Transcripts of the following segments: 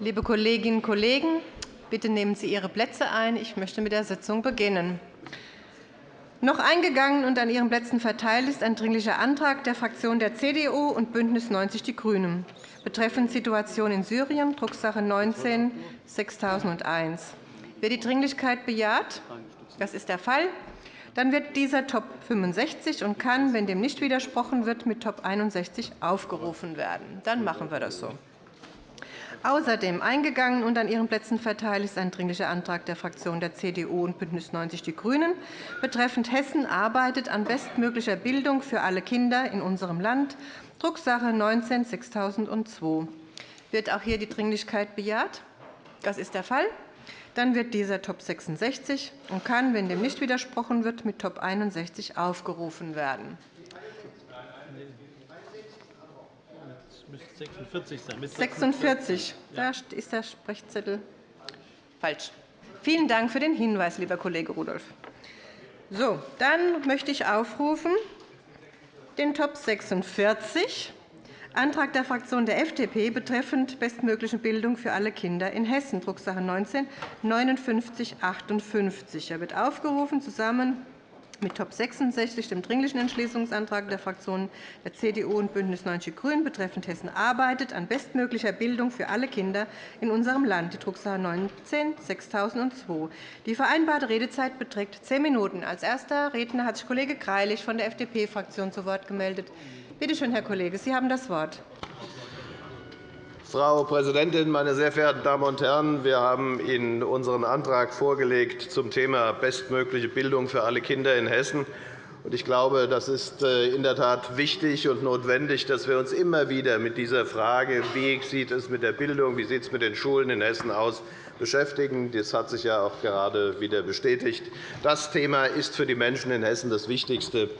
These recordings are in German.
Liebe Kolleginnen und Kollegen, bitte nehmen Sie Ihre Plätze ein. Ich möchte mit der Sitzung beginnen. Noch eingegangen und an Ihren Plätzen verteilt ist ein Dringlicher Antrag der Fraktionen der CDU und BÜNDNIS 90 die GRÜNEN betreffend Situation in Syrien, Drucksache 19 6001. Wird die Dringlichkeit bejaht? Das ist der Fall. Dann wird dieser Top 65 und kann, wenn dem nicht widersprochen wird, mit Top 61 aufgerufen werden. Dann machen wir das so. Außerdem eingegangen und an Ihren Plätzen verteilt ist ein Dringlicher Antrag der Fraktionen der CDU und BÜNDNIS 90 die GRÜNEN betreffend Hessen arbeitet an bestmöglicher Bildung für alle Kinder in unserem Land, Drucksache 19 6002. Wird auch hier die Dringlichkeit bejaht? Das ist der Fall. Dann wird dieser Top 66 und kann, wenn dem nicht widersprochen wird, mit Top 61 aufgerufen werden. 46 sein. 46. Da ist der Sprechzettel falsch. Vielen Dank für den Hinweis, lieber Kollege Rudolph. So, dann möchte ich aufrufen den Top 46 Antrag der Fraktion der FDP betreffend bestmögliche Bildung für alle Kinder in Hessen, Drucksache 19 5958. Er wird aufgerufen zusammen mit Top 66, dem Dringlichen Entschließungsantrag der Fraktionen der CDU und BÜNDNIS 90 die GRÜNEN betreffend Hessen arbeitet an bestmöglicher Bildung für alle Kinder in unserem Land, die Drucksache 19 6002. Die vereinbarte Redezeit beträgt zehn Minuten. Als erster Redner hat sich Kollege Greilich von der FDP-Fraktion zu Wort gemeldet. Bitte schön, Herr Kollege, Sie haben das Wort. Frau Präsidentin, meine sehr verehrten Damen und Herren! Wir haben Ihnen unseren Antrag vorgelegt zum Thema bestmögliche Bildung für alle Kinder in Hessen. Ich glaube, das ist äh, in der Tat wichtig und notwendig, dass wir uns immer wieder mit dieser Frage, wie sieht es mit der Bildung, wie sieht es mit den Schulen in Hessen aus, beschäftigen. Das hat sich ja auch gerade wieder bestätigt. Das Thema ist für die Menschen in Hessen das Wichtigste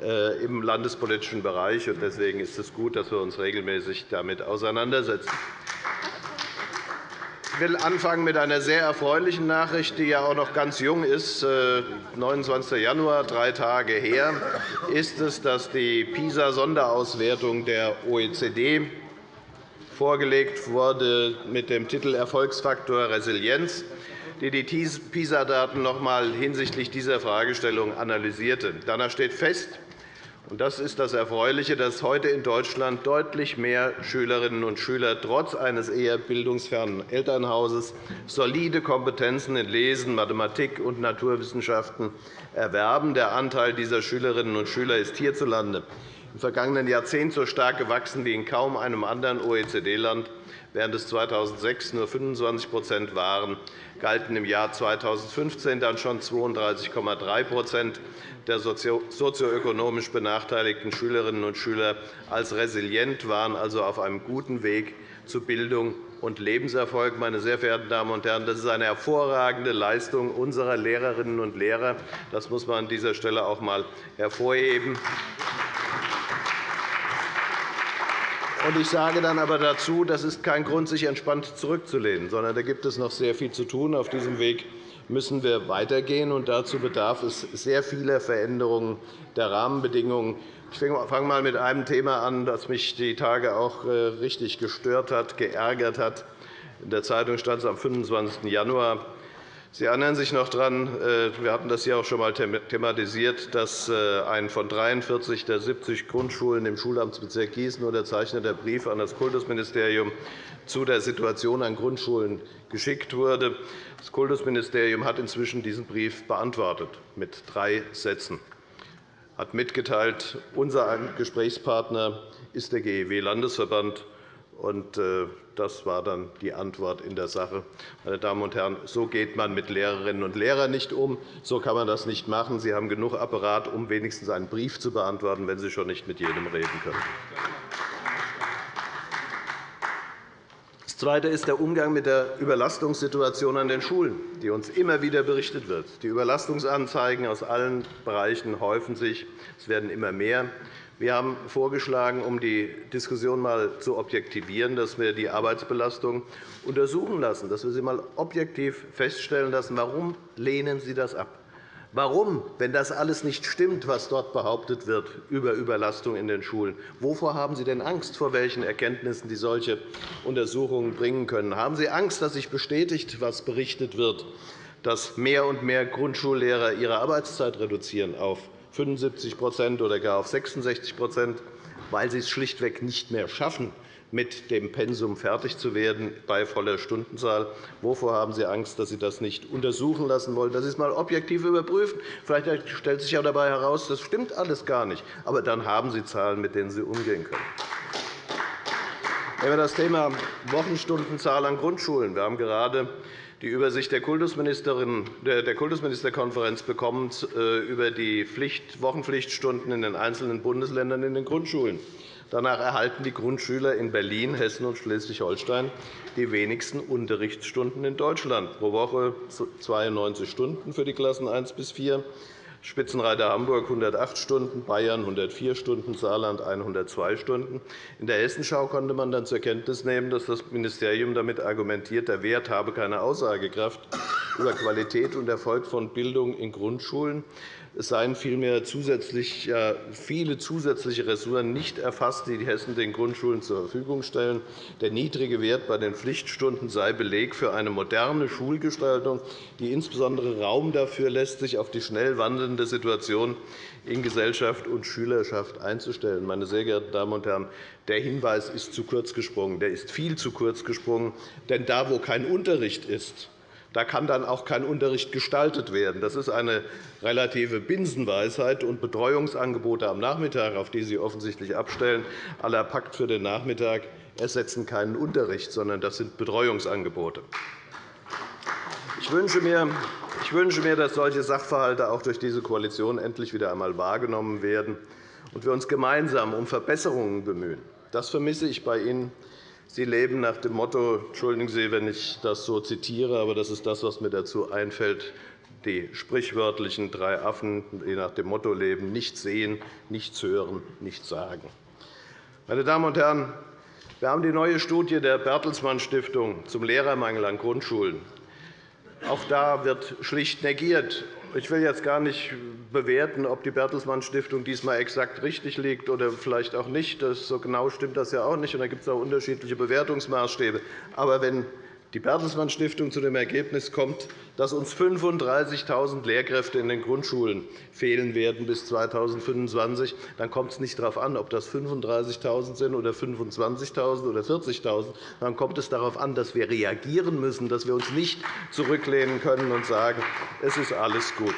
äh, im landespolitischen Bereich. Deswegen ist es gut, dass wir uns regelmäßig damit auseinandersetzen. Ich will anfangen mit einer sehr erfreulichen Nachricht, die ja auch noch ganz jung ist. 29. Äh, Januar, drei Tage her, ist es, dass die PISA-Sonderauswertung der OECD vorgelegt wurde mit dem Titel Erfolgsfaktor Resilienz die die PISA-Daten noch einmal hinsichtlich dieser Fragestellung analysierte. Danach steht fest, das ist das Erfreuliche, dass heute in Deutschland deutlich mehr Schülerinnen und Schüler trotz eines eher bildungsfernen Elternhauses solide Kompetenzen in Lesen, Mathematik und Naturwissenschaften erwerben. Der Anteil dieser Schülerinnen und Schüler ist hierzulande im vergangenen Jahrzehnt so stark gewachsen wie in kaum einem anderen OECD-Land. Während es 2006 nur 25% waren, galten im Jahr 2015 dann schon 32,3% der sozioökonomisch benachteiligten Schülerinnen und Schüler als resilient, waren also auf einem guten Weg zu Bildung und Lebenserfolg. Meine sehr verehrten Damen und Herren, das ist eine hervorragende Leistung unserer Lehrerinnen und Lehrer. Das muss man an dieser Stelle auch einmal hervorheben. Ich sage dann aber dazu, das ist kein Grund, sich entspannt zurückzulehnen, sondern da gibt es noch sehr viel zu tun. Auf diesem Weg müssen wir weitergehen, und dazu bedarf es sehr vieler Veränderungen der Rahmenbedingungen. Ich fange einmal mit einem Thema an, das mich die Tage auch äh, richtig gestört hat, geärgert hat. In der Zeitung stand es am 25. Januar. Sie erinnern sich noch daran, äh, wir hatten das hier auch schon einmal thematisiert, dass äh, ein von 43 der 70 Grundschulen im Schulamtsbezirk Gießen unterzeichneter Brief an das Kultusministerium zu der Situation an Grundschulen geschickt wurde. Das Kultusministerium hat inzwischen diesen Brief beantwortet mit drei Sätzen. Hat mitgeteilt, unser Gesprächspartner ist der GEW-Landesverband. Äh, das war dann die Antwort in der Sache. Meine Damen und Herren, so geht man mit Lehrerinnen und Lehrern nicht um. So kann man das nicht machen. Sie haben genug Apparat, um wenigstens einen Brief zu beantworten, wenn Sie schon nicht mit jedem reden können. Das Zweite ist der Umgang mit der Überlastungssituation an den Schulen, die uns immer wieder berichtet wird. Die Überlastungsanzeigen aus allen Bereichen häufen sich. Es werden immer mehr. Wir haben vorgeschlagen, um die Diskussion einmal zu objektivieren, dass wir die Arbeitsbelastung untersuchen lassen, dass wir sie einmal objektiv feststellen lassen, warum lehnen Sie das ab? Warum, wenn das alles nicht stimmt, was dort behauptet wird über Überlastung in den Schulen? Wovor haben Sie denn Angst, vor welchen Erkenntnissen die solche Untersuchungen bringen können? Haben Sie Angst, dass sich bestätigt, was berichtet wird, dass mehr und mehr Grundschullehrer ihre Arbeitszeit reduzieren auf 75% oder gar auf 66% weil sie es schlichtweg nicht mehr schaffen, mit dem Pensum fertig zu werden bei voller Stundenzahl. Wovor haben Sie Angst, dass Sie das nicht untersuchen lassen wollen, dass Sie es einmal objektiv überprüfen? Vielleicht stellt sich ja dabei heraus, das stimmt alles gar nicht. Aber dann haben Sie Zahlen, mit denen Sie umgehen können. Nehmen wir das Thema Wochenstundenzahl an Grundschulen. Wir haben gerade die Übersicht der Kultusministerkonferenz bekommen äh, über die Wochenpflichtstunden in den einzelnen Bundesländern in den Grundschulen. Danach erhalten die Grundschüler in Berlin, Hessen und Schleswig-Holstein die wenigsten Unterrichtsstunden in Deutschland, pro Woche 92 Stunden für die Klassen 1 bis 4, Spitzenreiter Hamburg 108 Stunden, Bayern 104 Stunden, Saarland 102 Stunden. In der Hessenschau konnte man dann zur Kenntnis nehmen, dass das Ministerium damit argumentiert, der Wert habe keine Aussagekraft über Qualität und Erfolg von Bildung in Grundschulen. Es seien vielmehr zusätzlich, viele zusätzliche Ressourcen nicht erfasst, die die Hessen den Grundschulen zur Verfügung stellen. Der niedrige Wert bei den Pflichtstunden sei Beleg für eine moderne Schulgestaltung, die insbesondere Raum dafür lässt, sich auf die schnell wandelnde Situation in Gesellschaft und Schülerschaft einzustellen. Meine sehr geehrten Damen und Herren, der Hinweis ist zu kurz gesprungen. Der ist viel zu kurz gesprungen. Denn da, wo kein Unterricht ist, da kann dann auch kein Unterricht gestaltet werden. Das ist eine relative Binsenweisheit. Und Betreuungsangebote am Nachmittag, auf die Sie offensichtlich abstellen, aller Pakt für den Nachmittag, ersetzen keinen Unterricht, sondern das sind Betreuungsangebote. Ich wünsche mir, ich wünsche mir, dass solche Sachverhalte auch durch diese Koalition endlich wieder einmal wahrgenommen werden und wir uns gemeinsam um Verbesserungen bemühen. Das vermisse ich bei Ihnen Sie leben nach dem Motto, entschuldigen Sie, wenn ich das so zitiere, aber das ist das, was mir dazu einfällt, die sprichwörtlichen drei Affen, die nach dem Motto leben, nichts sehen, nichts hören, nichts sagen. Meine Damen und Herren, wir haben die neue Studie der Bertelsmann Stiftung zum Lehrermangel an Grundschulen. Auch da wird schlicht negiert, ich will jetzt gar nicht bewerten, ob die Bertelsmann Stiftung diesmal exakt richtig liegt oder vielleicht auch nicht. so genau stimmt das ja auch nicht. da gibt es auch unterschiedliche Bewertungsmaßstäbe. Aber wenn die Bertelsmann Stiftung zu dem Ergebnis kommt, dass uns 35.000 Lehrkräfte in den Grundschulen fehlen werden bis 2025, dann kommt es nicht darauf an, ob das 35.000 sind oder 25.000 oder 40.000. Dann kommt es darauf an, dass wir reagieren müssen, dass wir uns nicht zurücklehnen können und sagen, es ist alles gut.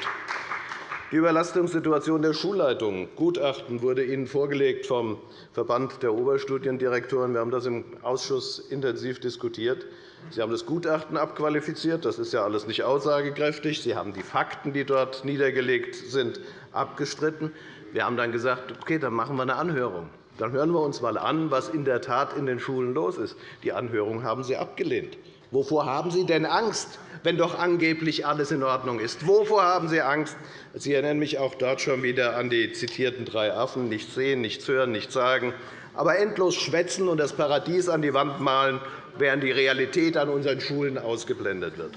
Die Überlastungssituation der Schulleitungen. Gutachten wurde Ihnen vorgelegt vom Verband der Oberstudiendirektoren. Wir haben das im Ausschuss intensiv diskutiert. Sie haben das Gutachten abqualifiziert. Das ist ja alles nicht aussagekräftig. Sie haben die Fakten, die dort niedergelegt sind, abgestritten. Wir haben dann gesagt, okay, dann machen wir eine Anhörung. Dann hören wir uns einmal an, was in der Tat in den Schulen los ist. Die Anhörung haben Sie abgelehnt. Wovor haben Sie denn Angst, wenn doch angeblich alles in Ordnung ist? Wovor haben Sie Angst? Sie erinnern mich auch dort schon wieder an die zitierten drei Affen, nichts sehen, nichts hören, nichts sagen, aber endlos schwätzen und das Paradies an die Wand malen während die Realität an unseren Schulen ausgeblendet wird.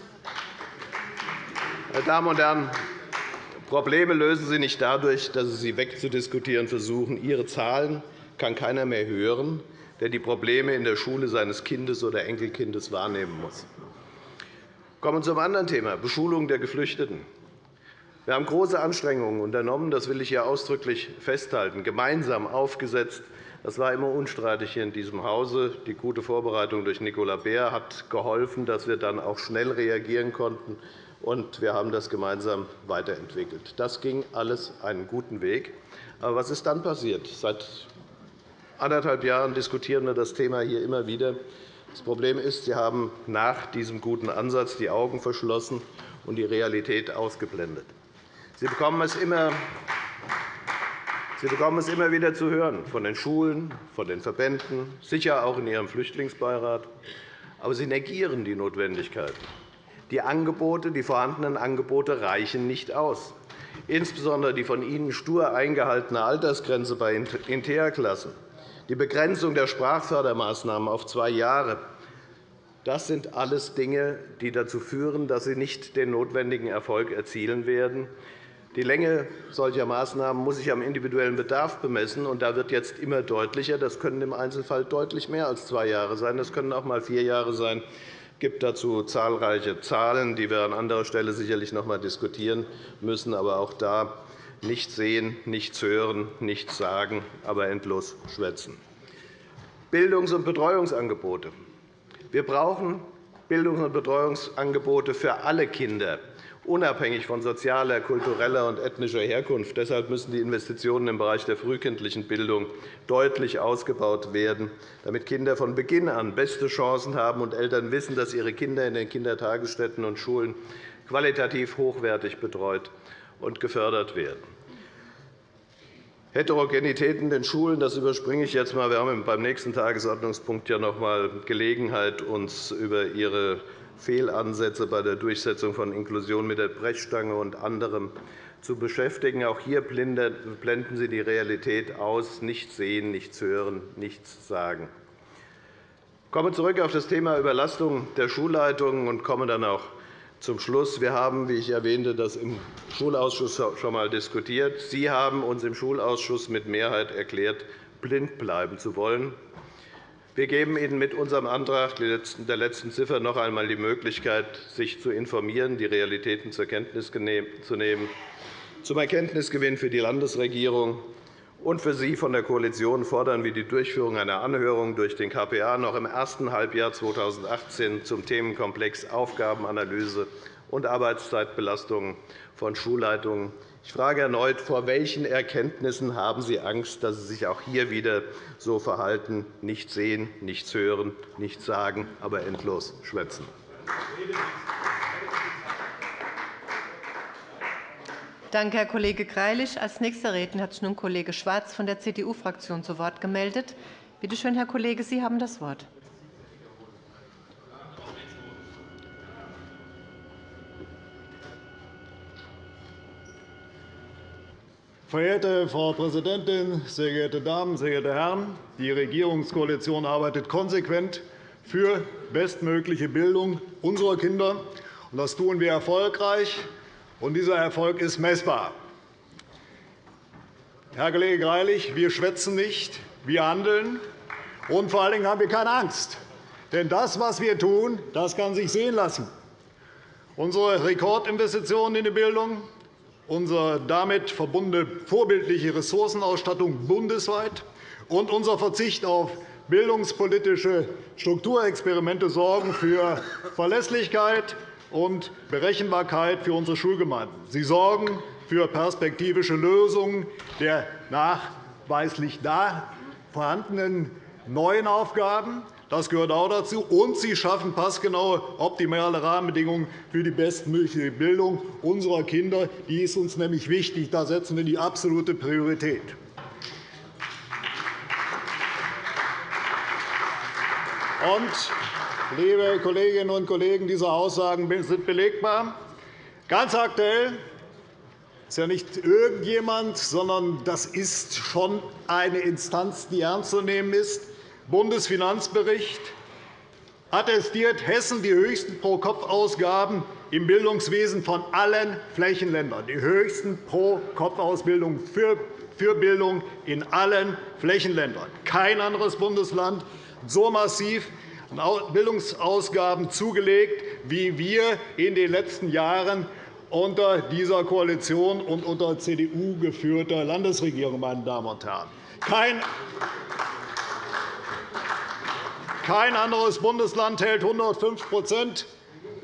Meine Damen und Herren, Probleme lösen Sie nicht dadurch, dass Sie sie wegzudiskutieren versuchen. Ihre Zahlen kann keiner mehr hören, der die Probleme in der Schule seines Kindes oder Enkelkindes wahrnehmen muss. Kommen wir zum anderen Thema, Beschulung der Geflüchteten. Wir haben große Anstrengungen unternommen, das will ich hier ausdrücklich festhalten, gemeinsam aufgesetzt, das war immer unstreitig hier in diesem Hause. Die gute Vorbereitung durch Nicola Beer hat geholfen, dass wir dann auch schnell reagieren konnten. Und wir haben das gemeinsam weiterentwickelt. Das ging alles einen guten Weg. Aber was ist dann passiert? Seit anderthalb Jahren diskutieren wir das Thema hier immer wieder. Das Problem ist, Sie haben nach diesem guten Ansatz die Augen verschlossen und die Realität ausgeblendet. Sie bekommen es immer Sie bekommen es immer wieder zu hören, von den Schulen, von den Verbänden, sicher auch in Ihrem Flüchtlingsbeirat. Aber Sie negieren die Notwendigkeit. Die, Angebote, die vorhandenen Angebote reichen nicht aus. Insbesondere die von Ihnen stur eingehaltene Altersgrenze bei Interklassen, die Begrenzung der Sprachfördermaßnahmen auf zwei Jahre, das sind alles Dinge, die dazu führen, dass Sie nicht den notwendigen Erfolg erzielen werden. Die Länge solcher Maßnahmen muss sich am individuellen Bedarf bemessen. und Da wird jetzt immer deutlicher, das können im Einzelfall deutlich mehr als zwei Jahre sein. Das können auch einmal vier Jahre sein. Es gibt dazu zahlreiche Zahlen, die wir an anderer Stelle sicherlich noch einmal diskutieren müssen. Aber auch da nichts sehen, nichts hören, nichts sagen, aber endlos schwätzen. Bildungs- und Betreuungsangebote. Wir brauchen Bildungs- und Betreuungsangebote für alle Kinder unabhängig von sozialer, kultureller und ethnischer Herkunft. Deshalb müssen die Investitionen im Bereich der frühkindlichen Bildung deutlich ausgebaut werden, damit Kinder von Beginn an beste Chancen haben und Eltern wissen, dass ihre Kinder in den Kindertagesstätten und Schulen qualitativ hochwertig betreut und gefördert werden. Heterogenität in den Schulen das überspringe ich jetzt einmal. Wir haben beim nächsten Tagesordnungspunkt ja noch einmal Gelegenheit, uns über Ihre Fehlansätze bei der Durchsetzung von Inklusion mit der Brechstange und anderem zu beschäftigen. Auch hier blenden Sie die Realität aus, nichts sehen, nichts hören, nichts sagen. Ich komme zurück auf das Thema Überlastung der Schulleitungen und komme dann auch zum Schluss. Wir haben, wie ich erwähnte, das im Schulausschuss schon einmal diskutiert. Sie haben uns im Schulausschuss mit Mehrheit erklärt, blind bleiben zu wollen. Wir geben Ihnen mit unserem Antrag der letzten Ziffer noch einmal die Möglichkeit, sich zu informieren, die Realitäten zur Kenntnis zu nehmen, zum Erkenntnisgewinn für die Landesregierung und für Sie von der Koalition fordern wir die Durchführung einer Anhörung durch den KPA noch im ersten Halbjahr 2018 zum Themenkomplex Aufgabenanalyse und Arbeitszeitbelastungen von Schulleitungen ich frage erneut, vor welchen Erkenntnissen haben Sie Angst, dass Sie sich auch hier wieder so verhalten, nichts sehen, nichts hören, nichts sagen, aber endlos schwätzen? Danke, Herr Kollege Greilich. Als nächster Redner hat sich nun Kollege Schwarz von der CDU-Fraktion zu Wort gemeldet. Bitte schön, Herr Kollege, Sie haben das Wort. Verehrte Frau Präsidentin, sehr geehrte Damen, sehr geehrte Herren! Die Regierungskoalition arbeitet konsequent für bestmögliche Bildung unserer Kinder. Das tun wir erfolgreich, und dieser Erfolg ist messbar. Herr Kollege Greilich, wir schwätzen nicht, wir handeln, und vor allen Dingen haben wir keine Angst. Denn das, was wir tun, das kann sich sehen lassen. Unsere Rekordinvestitionen in die Bildung, unsere damit verbundene vorbildliche Ressourcenausstattung bundesweit und unser Verzicht auf bildungspolitische Strukturexperimente sorgen für Verlässlichkeit und Berechenbarkeit für unsere Schulgemeinden. Sie sorgen für perspektivische Lösungen der nachweislich da vorhandenen neuen Aufgaben das gehört auch dazu. Und Sie schaffen passgenaue, optimale Rahmenbedingungen für die bestmögliche Bildung unserer Kinder. Die ist uns nämlich wichtig. Da setzen wir die absolute Priorität. Und, liebe Kolleginnen und Kollegen, diese Aussagen sind belegbar. Ganz aktuell ist ja nicht irgendjemand, sondern das ist schon eine Instanz, die ernst zu nehmen ist. Bundesfinanzbericht attestiert Hessen die höchsten Pro-Kopf-Ausgaben im Bildungswesen von allen Flächenländern, die höchsten Pro-Kopf-Ausbildungen für Bildung in allen Flächenländern. Kein anderes Bundesland so massiv Bildungsausgaben zugelegt wie wir in den letzten Jahren unter dieser Koalition und unter CDU geführter Landesregierung. Meine Damen und Herren. Kein kein anderes Bundesland hält 105%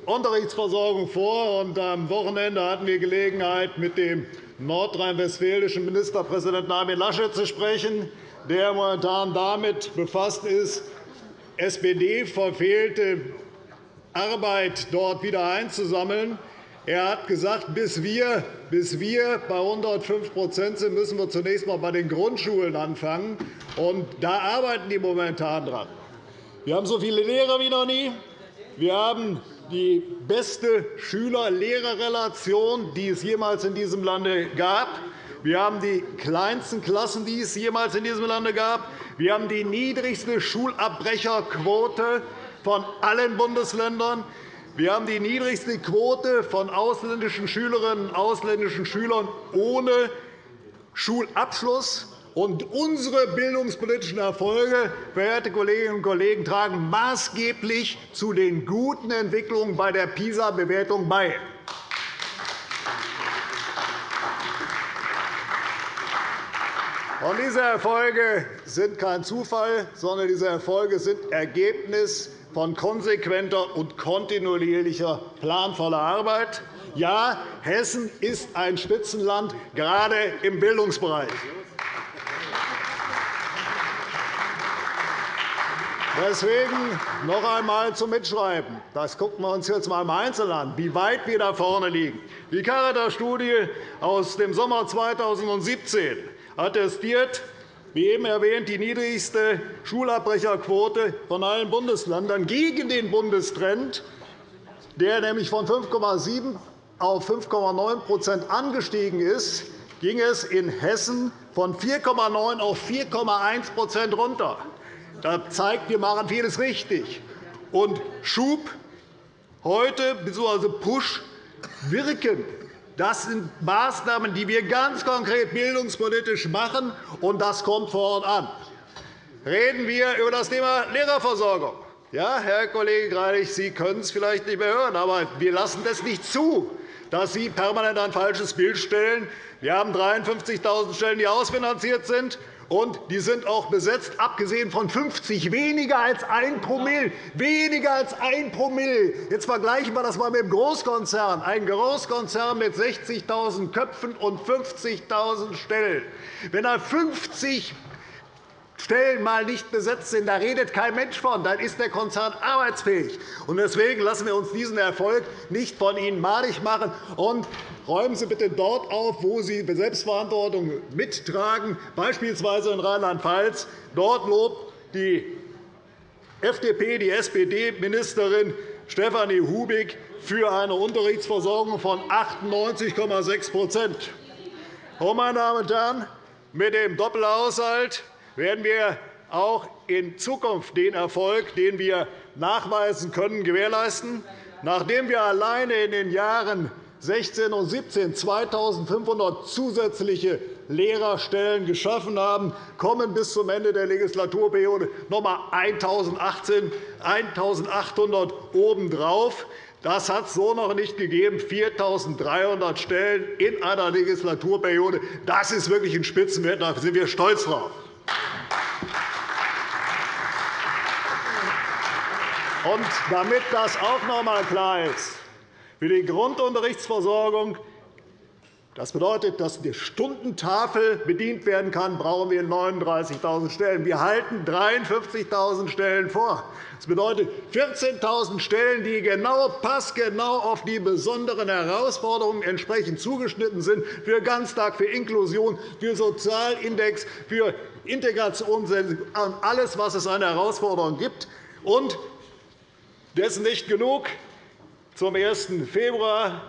Unterrichtsversorgung vor. am Wochenende hatten wir Gelegenheit, mit dem nordrhein-westfälischen Ministerpräsidenten Armin Laschet zu sprechen, der momentan damit befasst ist, SPD-verfehlte Arbeit dort wieder einzusammeln. Er hat gesagt, bis wir, bis wir bei 105% sind, müssen wir zunächst einmal bei den Grundschulen anfangen. Und da arbeiten die momentan dran. Wir haben so viele Lehrer wie noch nie. Wir haben die beste Schüler-Lehrer-Relation, die es jemals in diesem Lande gab. Wir haben die kleinsten Klassen, die es jemals in diesem Lande gab. Wir haben die niedrigste Schulabbrecherquote von allen Bundesländern. Wir haben die niedrigste Quote von ausländischen Schülerinnen und ausländischen Schülern ohne Schulabschluss. Und unsere bildungspolitischen Erfolge, verehrte Kolleginnen und Kollegen, tragen maßgeblich zu den guten Entwicklungen bei der PISA-Bewertung bei. Und diese Erfolge sind kein Zufall, sondern diese Erfolge sind Ergebnis von konsequenter und kontinuierlicher planvoller Arbeit. Ja, Hessen ist ein Spitzenland, gerade im Bildungsbereich. Deswegen noch einmal zum Mitschreiben. Das gucken wir uns jetzt einmal im Einzelnen an, wie weit wir da vorne liegen. Die Caritas-Studie aus dem Sommer 2017 attestiert, wie eben erwähnt, die niedrigste Schulabbrecherquote von allen Bundesländern gegen den Bundestrend, der nämlich von 5,7 auf 5,9% angestiegen ist, ging es in Hessen von 4,9 auf 4,1% runter. Das zeigt, wir machen vieles richtig. Und Schub heute bzw. Push wirken. Das sind Maßnahmen, die wir ganz konkret bildungspolitisch machen, und das kommt vor Ort an. Reden wir über das Thema Lehrerversorgung. Ja, Herr Kollege Greilich, Sie können es vielleicht nicht mehr hören, aber wir lassen es nicht zu, dass Sie permanent ein falsches Bild stellen. Wir haben 53.000 Stellen, die ausfinanziert sind. Und die sind auch besetzt, abgesehen von 50, weniger als 1 Promille. Weniger als 1 Promille. Jetzt vergleichen wir das einmal mit dem Großkonzern. Ein Großkonzern mit 60.000 Köpfen und 50.000 Stellen. Wenn er 50 Stellen mal nicht besetzt sind, da redet kein Mensch von, dann ist der Konzern arbeitsfähig. Deswegen lassen wir uns diesen Erfolg nicht von Ihnen malig machen. Und räumen Sie bitte dort auf, wo Sie Selbstverantwortung mittragen, beispielsweise in Rheinland-Pfalz. Dort lobt die FDP, die SPD-Ministerin Stefanie Hubig für eine Unterrichtsversorgung von 98,6% Meine Damen und Herren, mit dem Doppelhaushalt werden wir auch in Zukunft den Erfolg, den wir nachweisen können, gewährleisten. Nachdem wir alleine in den Jahren 16 und 17 2.500 zusätzliche Lehrerstellen geschaffen haben, kommen bis zum Ende der Legislaturperiode noch einmal 1.800 obendrauf. Das hat es so noch nicht gegeben. 4.300 Stellen in einer Legislaturperiode. Das ist wirklich ein Spitzenwert. Da sind wir stolz drauf. Und damit das auch noch einmal klar ist, für die Grundunterrichtsversorgung das bedeutet, dass die Stundentafel bedient werden kann, brauchen wir 39.000 Stellen. Wir halten 53.000 Stellen vor. Das bedeutet 14.000 Stellen, die genau passgenau auf die besonderen Herausforderungen entsprechend zugeschnitten sind, für Ganztag, für Inklusion, für Sozialindex, für Integration, alles, was es an Herausforderungen gibt. Und dessen nicht genug. Zum 1. Februar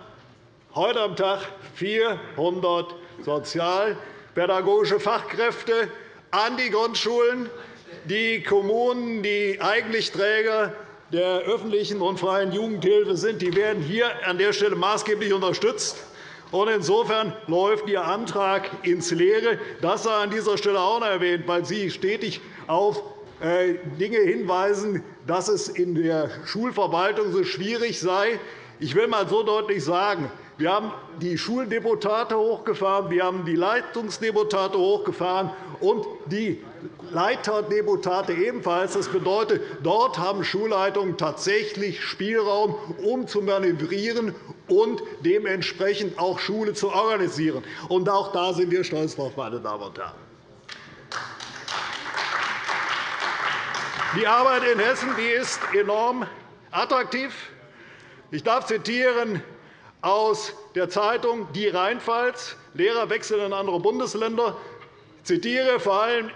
heute am Tag 400 sozialpädagogische Fachkräfte an die Grundschulen. Die Kommunen, die eigentlich Träger der öffentlichen und freien Jugendhilfe sind, die werden hier an der Stelle maßgeblich unterstützt. Insofern läuft Ihr Antrag ins Leere. Das sei an dieser Stelle auch noch erwähnt, weil Sie stetig auf Dinge hinweisen, dass es in der Schulverwaltung so schwierig sei. Ich will einmal so deutlich sagen, wir haben die Schuldeputate hochgefahren, wir haben die Leitungsdeputate hochgefahren und die Leiterdeputate ebenfalls. Das bedeutet, dort haben Schulleitungen tatsächlich Spielraum, um zu manövrieren und dementsprechend auch Schule zu organisieren. Und auch da sind wir stolz drauf, meine Damen und Herren. Die Arbeit in Hessen die ist enorm attraktiv. Ich darf zitieren aus der Zeitung Die Rheinpfalz. Lehrer wechseln in andere Bundesländer. Ich zitiere vor allem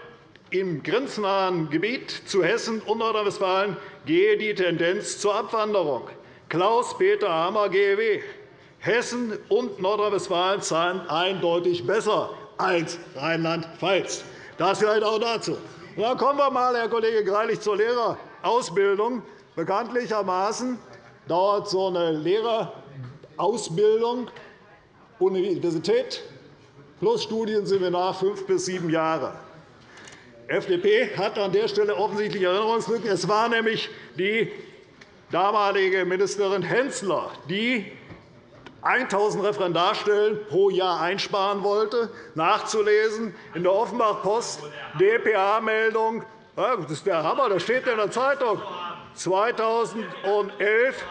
im grenznahen Gebiet zu Hessen und Nordrhein-Westfalen gehe die Tendenz zur Abwanderung. Klaus-Peter Hammer, GEW. Hessen und Nordrhein-Westfalen zahlen eindeutig besser als Rheinland-Pfalz. Das vielleicht auch dazu. Dann kommen wir einmal, Herr Kollege Greilich, zur Lehrerausbildung. Bekanntlichermaßen dauert so eine Lehrerausbildung, Universität plus Studienseminar fünf bis sieben Jahre. FDP hat an der Stelle offensichtlich Erinnerungslücken. Es war nämlich die damalige Ministerin Hensler, die 1.000 Referendarstellen pro Jahr einsparen wollte, nachzulesen in der Offenbach-Post, dpa-Meldung. Das ist der Hammer, das steht in der Zeitung. 2011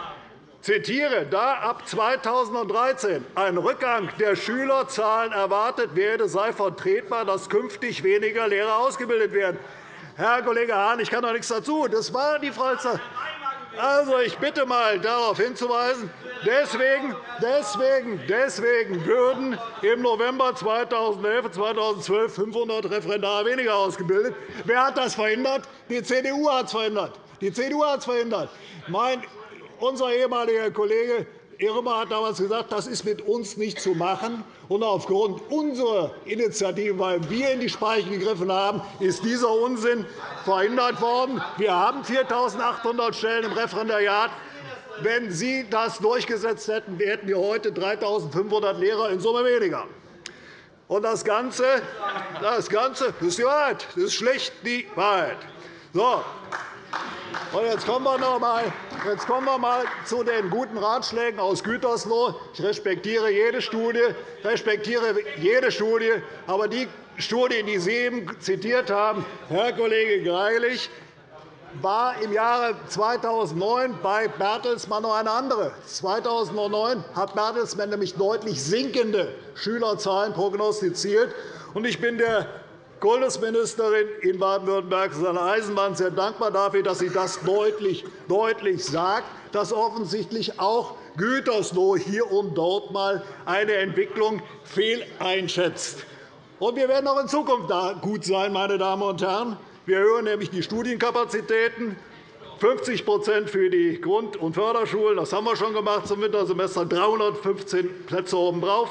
zitiere, da ab 2013 ein Rückgang der Schülerzahlen erwartet werde, sei vertretbar, dass künftig weniger Lehrer ausgebildet werden. Herr Kollege Hahn, ich kann doch nichts dazu. Das war die Frau also, ich bitte mal, darauf hinzuweisen. Deswegen, deswegen, deswegen würden im November 2011 und 2012 500 Referendare weniger ausgebildet. Wer hat das verhindert? Die CDU hat es verhindert. Die CDU hat es verhindert. Mein, unser ehemaliger Kollege Irmer hat damals gesagt, das ist mit uns nicht zu machen. Und aufgrund unserer Initiative, weil wir in die Speichen gegriffen haben, ist dieser Unsinn verhindert worden. Wir haben 4.800 Stellen im Referendariat. Wenn Sie das durchgesetzt hätten, hätten wir heute 3.500 Lehrer in Summe weniger. Und das Ganze, das Ganze das ist die Wahrheit. Das ist schlecht die Wahrheit. So. Jetzt kommen wir noch Jetzt kommen wir einmal zu den guten Ratschlägen aus Gütersloh. Ich respektiere jede Studie, respektiere jede Studie, aber die Studie, die Sie eben zitiert haben, Herr Kollege Greilich, war im Jahre 2009 bei Bertelsmann noch eine andere. 2009 hat Bertelsmann nämlich deutlich sinkende Schülerzahlen prognostiziert. Ich bin der Kultusministerin in Baden-Württemberg, Susanne Eisenmann, sehr dankbar dafür, dass sie das deutlich, deutlich sagt, dass offensichtlich auch Gütersloh hier und dort einmal eine Entwicklung fehleinschätzt. wir werden auch in Zukunft gut sein, meine Damen und Herren. Wir erhöhen nämlich die Studienkapazitäten 50% für die Grund- und Förderschulen. Das haben wir schon gemacht zum Wintersemester. 315 Plätze obendrauf.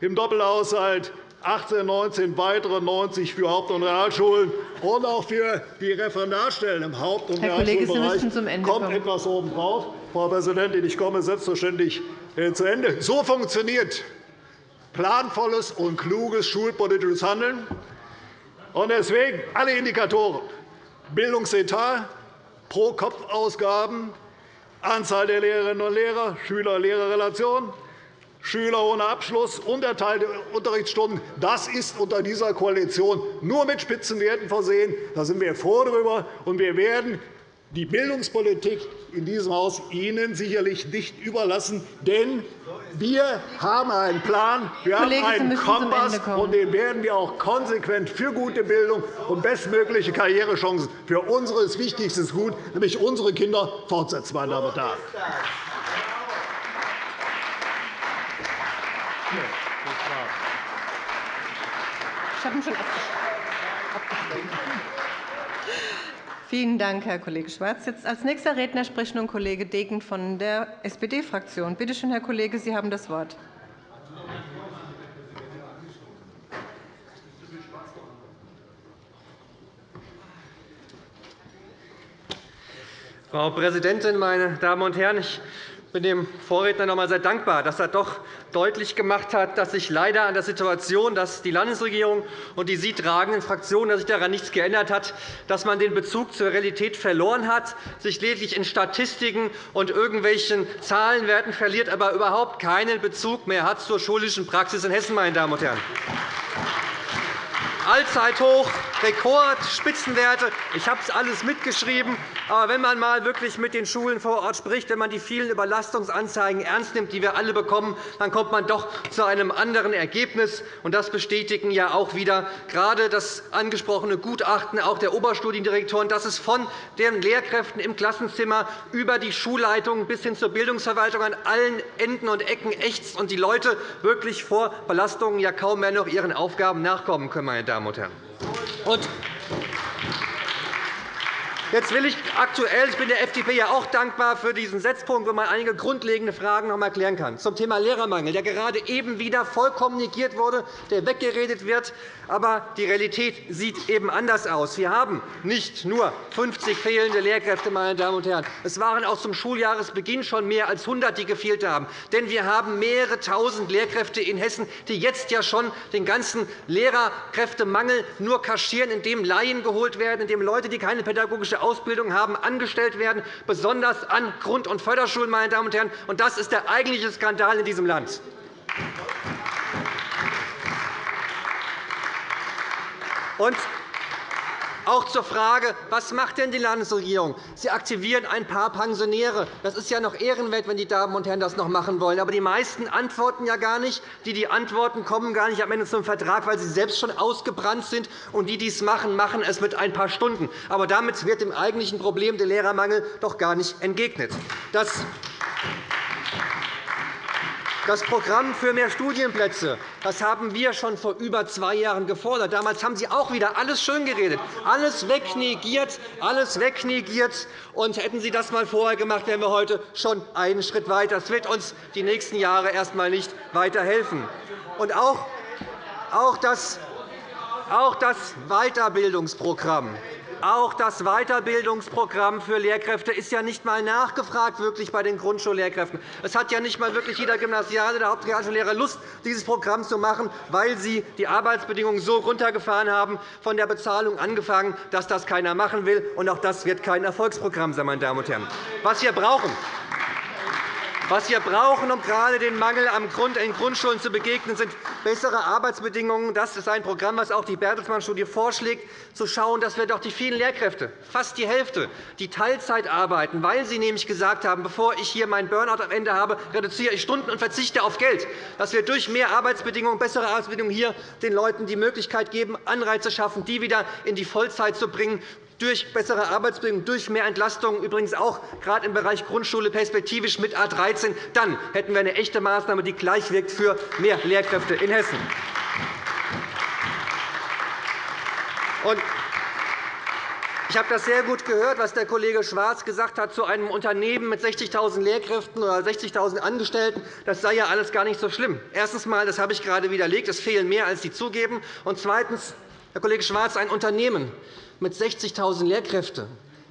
Im Doppelhaushalt 18, 19 weitere 90 für Haupt- und Realschulen und auch für die Referendarstellen im Haupt- und Realschulbereich kommt etwas obendrauf. Frau Präsidentin, ich komme selbstverständlich äh, zu Ende. So funktioniert planvolles und kluges schulpolitisches Handeln. Deswegen alle Indikatoren Bildungsetat, Pro-Kopf-Ausgaben, Anzahl der Lehrerinnen und Lehrer, Schüler-Lehrer-Relation, Schüler ohne Abschluss, unterteilte Unterrichtsstunden. Das ist unter dieser Koalition nur mit Spitzenwerten versehen. Da sind wir froh darüber. Und wir werden die Bildungspolitik in diesem Haus Ihnen sicherlich nicht überlassen. Denn wir haben einen Plan, wir haben einen Kompass, und den werden wir auch konsequent für gute Bildung und bestmögliche Karrierechancen für unser wichtigstes Gut, nämlich unsere Kinder, fortsetzen. Meine Damen und Herren. Ich habe ihn schon abgeschlossen. Vielen Dank, Herr Kollege Schwarz. Jetzt als nächster Redner spricht nun Kollege Degen von der SPD-Fraktion. Bitte schön, Herr Kollege, Sie haben das Wort. Frau Präsidentin, meine Damen und Herren! Ich bin dem Vorredner noch einmal sehr dankbar, dass er doch deutlich gemacht hat, dass sich leider an der Situation, dass die Landesregierung und die Sie tragenden Fraktionen, dass sich daran nichts geändert hat, dass man den Bezug zur Realität verloren hat, sich lediglich in Statistiken und irgendwelchen Zahlenwerten verliert, aber überhaupt keinen Bezug mehr hat zur schulischen Praxis in Hessen. Meine Damen und Herren. Allzeithoch, Rekord, Spitzenwerte. Ich habe es alles mitgeschrieben. Aber wenn man einmal wirklich mit den Schulen vor Ort spricht, wenn man die vielen Überlastungsanzeigen ernst nimmt, die wir alle bekommen, dann kommt man doch zu einem anderen Ergebnis. Das bestätigen ja auch wieder gerade das angesprochene Gutachten auch der Oberstudiendirektoren, dass es von den Lehrkräften im Klassenzimmer über die Schulleitung bis hin zur Bildungsverwaltung an allen Enden und Ecken ächzt und die Leute wirklich vor Belastungen ja kaum mehr noch ihren Aufgaben nachkommen können. Meine Damen und Herren. Und Jetzt will ich aktuell, ich bin der FDP ja auch dankbar für diesen Setzpunkt, wo man einige grundlegende Fragen noch einmal klären kann. Zum Thema Lehrermangel, der gerade eben wieder vollkommen negiert wurde, der weggeredet wird. Aber die Realität sieht eben anders aus. Wir haben nicht nur 50 fehlende Lehrkräfte, meine Damen und Herren. Es waren auch zum Schuljahresbeginn schon mehr als 100, die gefehlt haben. Denn wir haben mehrere Tausend Lehrkräfte in Hessen, die jetzt ja schon den ganzen Lehrerkräftemangel nur kaschieren, indem Laien geholt werden, indem Leute, die keine pädagogische Ausbildung haben, angestellt werden, besonders an Grund- und Förderschulen. Meine Damen und Herren. Und das ist der eigentliche Skandal in diesem Land. Und auch zur Frage, was macht denn die Landesregierung? Sie aktivieren ein paar Pensionäre. Das ist ja noch ehrenwert, wenn die Damen und Herren das noch machen wollen. Aber die meisten antworten ja gar nicht. Die, die antworten, kommen gar nicht am Ende zum Vertrag, weil sie selbst schon ausgebrannt sind. Und die, die es machen, machen es mit ein paar Stunden. Aber damit wird dem eigentlichen Problem der Lehrermangel doch gar nicht entgegnet. Das das Programm für mehr Studienplätze das haben wir schon vor über zwei Jahren gefordert. Damals haben Sie auch wieder alles schön geredet, alles wegnegiert, alles wegnegiert. Und hätten Sie das einmal vorher gemacht, wären wir heute schon einen Schritt weiter. Das wird uns die nächsten Jahre erst einmal nicht weiterhelfen. Und auch das auch das Weiterbildungsprogramm auch das Weiterbildungsprogramm für Lehrkräfte ist ja nicht einmal nachgefragt wirklich bei den Grundschullehrkräften. Es hat ja nicht einmal wirklich jeder Gymnasiale oder Hauptrealschullehrer Lust, dieses Programm zu machen, weil sie die Arbeitsbedingungen so runtergefahren haben, von der Bezahlung angefangen, dass das keiner machen will. Und auch das wird kein Erfolgsprogramm sein. Meine Damen und Herren. Was wir brauchen, was wir brauchen, um gerade den Mangel in Grundschulen zu begegnen, sind bessere Arbeitsbedingungen. Das ist ein Programm, das auch die Bertelsmann-Studie vorschlägt, zu schauen, dass wir doch die vielen Lehrkräfte, fast die Hälfte, die Teilzeit arbeiten, weil sie nämlich gesagt haben, bevor ich hier meinen Burnout am Ende habe, reduziere ich Stunden und verzichte auf Geld, dass wir durch mehr Arbeitsbedingungen, bessere Arbeitsbedingungen hier den Leuten die Möglichkeit geben, Anreize schaffen, die wieder in die Vollzeit zu bringen, durch bessere Arbeitsbedingungen, durch mehr Entlastung, übrigens auch gerade im Bereich Grundschule perspektivisch mit A 13, dann hätten wir eine echte Maßnahme, die gleich wirkt für mehr Lehrkräfte in Hessen. Ich habe das sehr gut gehört, was der Kollege Schwarz gesagt hat zu einem Unternehmen mit 60.000 Lehrkräften oder 60.000 Angestellten. Das sei ja alles gar nicht so schlimm. Erstens einmal, das habe ich gerade widerlegt, es fehlen mehr, als Sie zugeben. Und zweitens, Herr Kollege Schwarz, ein Unternehmen, mit 60.000 Lehrkräften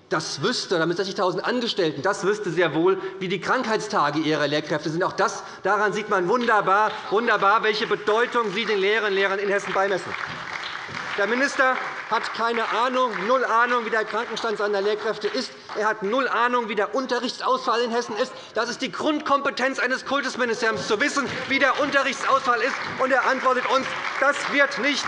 das wüsste, oder mit 60.000 Angestellten, das wüsste sehr wohl, wie die Krankheitstage ihrer Lehrkräfte sind. Auch das, daran sieht man wunderbar, wunderbar, welche Bedeutung Sie den Lehrerinnen und Lehrern in Hessen beimessen. Der Minister hat keine Ahnung, null Ahnung, wie der Krankenstand seiner Lehrkräfte ist. Er hat null Ahnung, wie der Unterrichtsausfall in Hessen ist. Das ist die Grundkompetenz eines Kultusministeriums, zu wissen, wie der Unterrichtsausfall ist. Und er antwortet uns, das wird nicht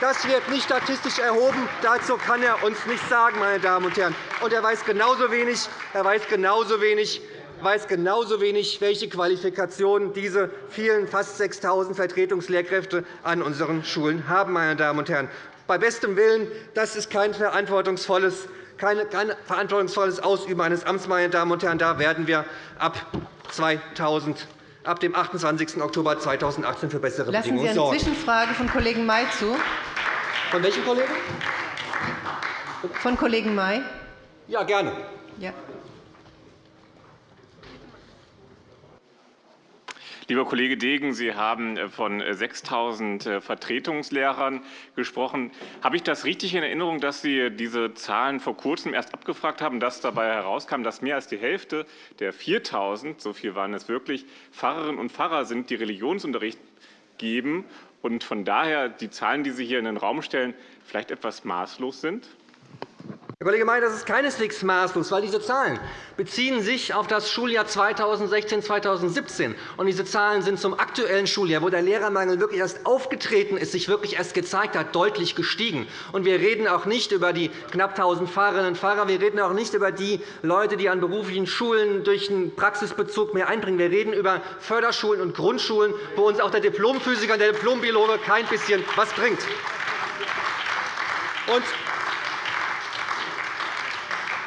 das wird nicht statistisch erhoben. Dazu kann er uns nichts sagen, meine Damen und Herren. Und er weiß genauso wenig, er weiß genauso wenig, weiß genauso wenig, welche Qualifikationen diese vielen fast 6.000 Vertretungslehrkräfte an unseren Schulen haben. Meine Damen und Herren. Bei bestem Willen, das ist kein verantwortungsvolles, kein verantwortungsvolles Ausüben eines Amts. Meine Damen und Herren. Da werden wir ab 2000 ab dem 28. Oktober 2018 für bessere Lassen Bedingungen sorgen. Lassen Sie eine Zwischenfrage von Kollegen May zu. Von welchem Kollegen? Von Kollegen May. Ja, gerne. Ja. Lieber Kollege Degen, Sie haben äh, von 6.000 äh, Vertretungslehrern gesprochen. Habe ich das richtig in Erinnerung, dass Sie diese Zahlen vor Kurzem erst abgefragt haben, dass dabei herauskam, dass mehr als die Hälfte der 4.000, so viel waren es wirklich, Pfarrerinnen und Pfarrer sind, die Religionsunterricht geben und von daher die Zahlen, die Sie hier in den Raum stellen, vielleicht etwas maßlos sind? Herr Kollege May, das ist keineswegs maßlos, weil diese Zahlen beziehen sich auf das Schuljahr 2016-2017. Und diese Zahlen sind zum aktuellen Schuljahr, wo der Lehrermangel wirklich erst aufgetreten ist, sich wirklich erst gezeigt hat, deutlich gestiegen. Und wir reden auch nicht über die knapp 1.000 Fahrerinnen und Fahrer. Wir reden auch nicht über die Leute, die an beruflichen Schulen durch einen Praxisbezug mehr einbringen. Wir reden über Förderschulen und Grundschulen, wo uns auch der Diplomphysiker und der Diplombiologe kein bisschen was bringt. Und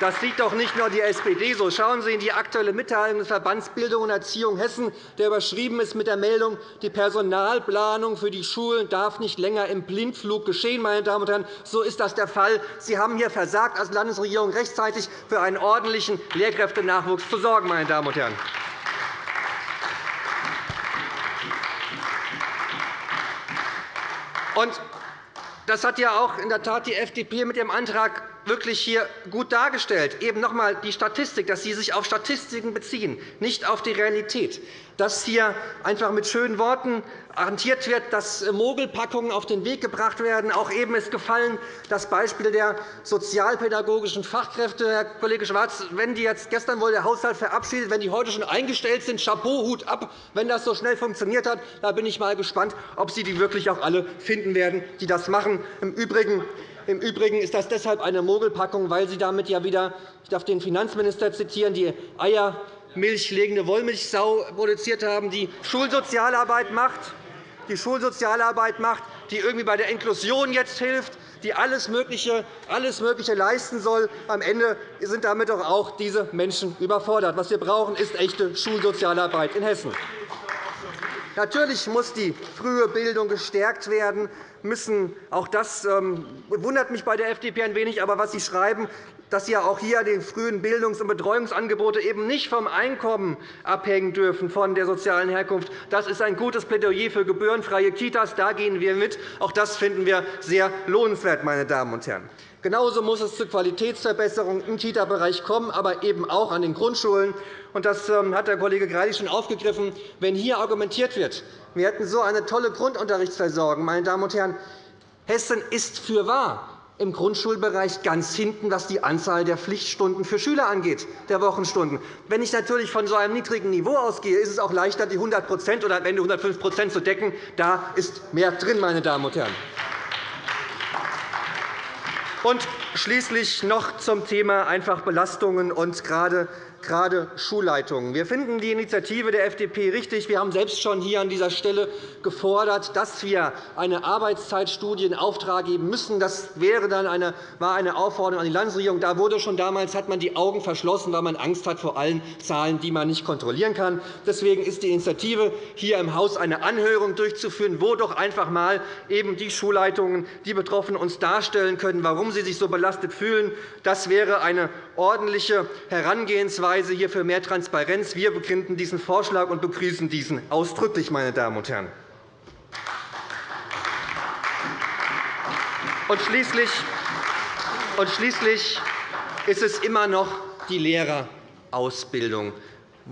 Das sieht doch nicht nur die SPD so. Schauen Sie in die Aktuelle Mitteilung des Verbands Bildung und Erziehung Hessen, der überschrieben ist mit der Meldung, die Personalplanung für die Schulen darf nicht länger im Blindflug geschehen. Meine Damen und Herren, so ist das der Fall. Sie haben hier versagt, als Landesregierung rechtzeitig für einen ordentlichen Lehrkräftenachwuchs zu sorgen. Meine Damen und Herren. Und das hat ja auch in der Tat die FDP mit ihrem Antrag wirklich hier gut dargestellt. Eben noch einmal die Statistik, dass Sie sich auf Statistiken beziehen, nicht auf die Realität. Dass hier einfach mit schönen Worten hantiert wird, dass Mogelpackungen auf den Weg gebracht werden. Auch eben ist gefallen das Beispiel der sozialpädagogischen Fachkräfte. Herr Kollege Schwarz, wenn die jetzt gestern wohl der Haushalt verabschiedet, wenn die heute schon eingestellt sind, Chapeau, Hut ab, wenn das so schnell funktioniert hat. Da bin ich mal gespannt, ob Sie die wirklich auch alle finden werden, die das machen. Im Übrigen im Übrigen ist das deshalb eine Mogelpackung, weil Sie damit ja wieder, ich darf den Finanzminister zitieren, die eiermilchlegende Wollmilchsau produziert haben, die Schulsozialarbeit macht, die Schulsozialarbeit macht, die irgendwie bei der Inklusion jetzt hilft, die alles Mögliche, alles Mögliche leisten soll. Am Ende sind damit doch auch diese Menschen überfordert. Was wir brauchen, ist echte Schulsozialarbeit in Hessen. Natürlich muss die frühe Bildung gestärkt werden. Müssen, auch das ähm, wundert mich bei der FDP ein wenig, aber was Sie schreiben, dass Sie auch hier die frühen Bildungs- und Betreuungsangebote eben nicht vom Einkommen abhängen dürfen, von der sozialen Herkunft. Das ist ein gutes Plädoyer für gebührenfreie Kitas. Da gehen wir mit. Auch das finden wir sehr lohnenswert, meine Damen und Herren. Genauso muss es zu Qualitätsverbesserungen im Kita-Bereich kommen, aber eben auch an den Grundschulen. Das ähm, hat der Kollege Greilich schon aufgegriffen. Wenn hier argumentiert wird, wir hätten so eine tolle Grundunterrichtsversorgung, meine Damen und Herren, Hessen ist für wahr im Grundschulbereich ganz hinten, was die Anzahl der Pflichtstunden für Schüler angeht, der Wochenstunden. Wenn ich natürlich von so einem niedrigen Niveau ausgehe, ist es auch leichter, die 100% oder am Ende 105% zu decken. Da ist mehr drin, meine Damen und Herren. Und schließlich noch zum Thema einfach Belastungen und gerade gerade Schulleitungen. Wir finden die Initiative der FDP richtig. Wir haben selbst schon hier an dieser Stelle gefordert, dass wir eine Arbeitszeitstudie in Auftrag geben müssen. Das wäre dann eine, war eine Aufforderung an die Landesregierung. Da wurde schon damals hat man die Augen verschlossen, weil man Angst hat vor allen Zahlen, die man nicht kontrollieren kann. Deswegen ist die Initiative, hier im Haus eine Anhörung durchzuführen, wo doch einfach einmal eben die Schulleitungen, die Betroffenen uns darstellen können, warum sie sich so belastet fühlen. Das wäre eine ordentliche Herangehensweise hier für mehr Transparenz. Wir begründen diesen Vorschlag und begrüßen diesen ausdrücklich, meine Damen und Herren. Und schließlich, schließlich ist es immer noch die Lehrerausbildung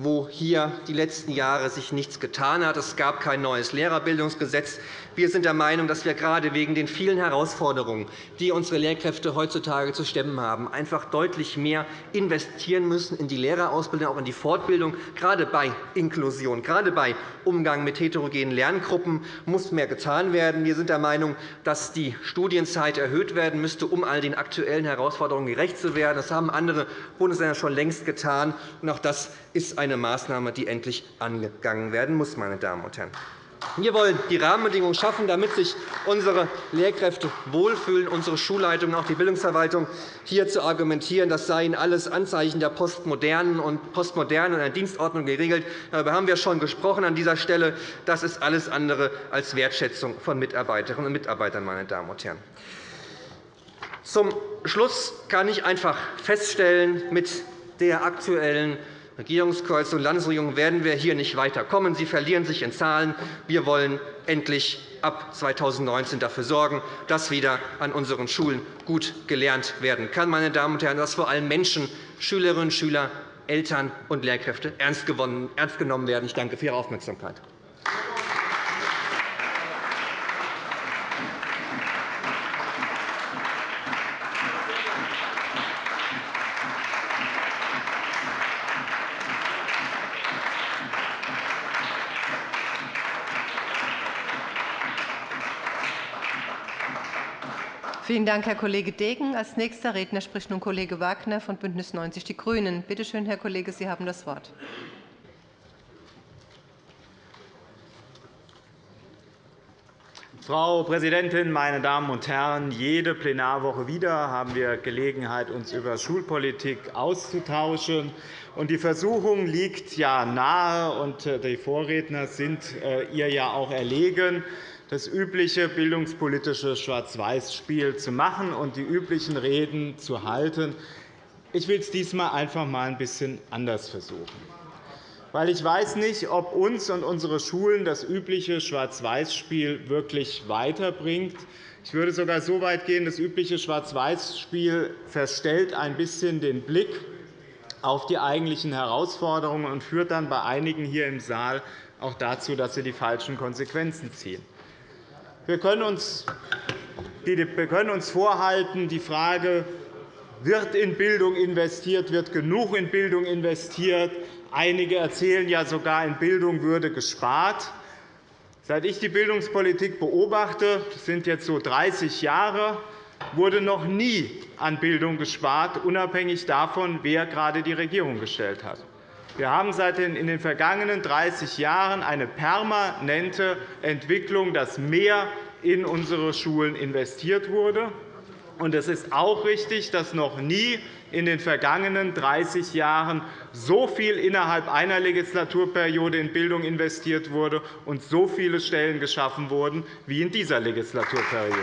wo hier die letzten Jahre sich nichts getan hat. Es gab kein neues Lehrerbildungsgesetz. Wir sind der Meinung, dass wir gerade wegen den vielen Herausforderungen, die unsere Lehrkräfte heutzutage zu stemmen haben, einfach deutlich mehr investieren müssen in die Lehrerausbildung, auch in die Fortbildung. Gerade bei Inklusion, gerade bei Umgang mit heterogenen Lerngruppen muss mehr getan werden. Wir sind der Meinung, dass die Studienzeit erhöht werden müsste, um all den aktuellen Herausforderungen gerecht zu werden. Das haben andere Bundesländer schon längst getan. Auch das ist eine Maßnahme, die endlich angegangen werden muss. Meine Damen und Herren. Wir wollen die Rahmenbedingungen schaffen, damit sich unsere Lehrkräfte wohlfühlen, unsere Schulleitung, auch die Bildungsverwaltung, hier zu argumentieren, das seien alles Anzeichen der Postmodernen und Postmoderne und der Dienstordnung geregelt. Darüber haben wir schon gesprochen an dieser Stelle. Das ist alles andere als Wertschätzung von Mitarbeiterinnen und Mitarbeitern. Meine Damen und Herren. Zum Schluss kann ich einfach feststellen, mit der aktuellen Regierungskoalition und Landesregierung werden wir hier nicht weiterkommen. Sie verlieren sich in Zahlen. Wir wollen endlich ab 2019 dafür sorgen, dass wieder an unseren Schulen gut gelernt werden kann, meine Damen und Herren, dass vor allem Menschen, Schülerinnen und Schüler, Eltern und Lehrkräfte ernst genommen werden. Ich danke für Ihre Aufmerksamkeit. Vielen Dank, Herr Kollege Degen. Als nächster Redner spricht nun Kollege Wagner von BÜNDNIS 90 die GRÜNEN. Bitte schön, Herr Kollege, Sie haben das Wort. Frau Präsidentin, meine Damen und Herren! Jede Plenarwoche wieder haben wir Gelegenheit, uns über Schulpolitik auszutauschen. Die Versuchung liegt ja nahe, und äh, die Vorredner sind äh, ihr ja auch erlegen, das übliche bildungspolitische Schwarz-Weiß-Spiel zu machen und die üblichen Reden zu halten. Ich will es diesmal einfach einmal ein bisschen anders versuchen. Weil ich weiß nicht, ob uns und unsere Schulen das übliche Schwarz-Weiß-Spiel wirklich weiterbringt. Ich würde sogar so weit gehen, das übliche Schwarz-Weiß-Spiel verstellt ein bisschen den Blick auf die eigentlichen Herausforderungen und führt dann bei einigen hier im Saal auch dazu, dass sie die falschen Konsequenzen ziehen. Wir können uns vorhalten, die Frage, wird in Bildung investiert, wird genug in Bildung investiert. Einige erzählen ja sogar, in Bildung würde gespart. Seit ich die Bildungspolitik beobachte, das sind jetzt so 30 Jahre, wurde noch nie an Bildung gespart, unabhängig davon, wer gerade die Regierung gestellt hat. Wir haben in den vergangenen 30 Jahren eine permanente Entwicklung, dass mehr in unsere Schulen investiert wurde. Es ist auch richtig, dass noch nie in den vergangenen 30 Jahren so viel innerhalb einer Legislaturperiode in Bildung investiert wurde und so viele Stellen geschaffen wurden wie in dieser Legislaturperiode.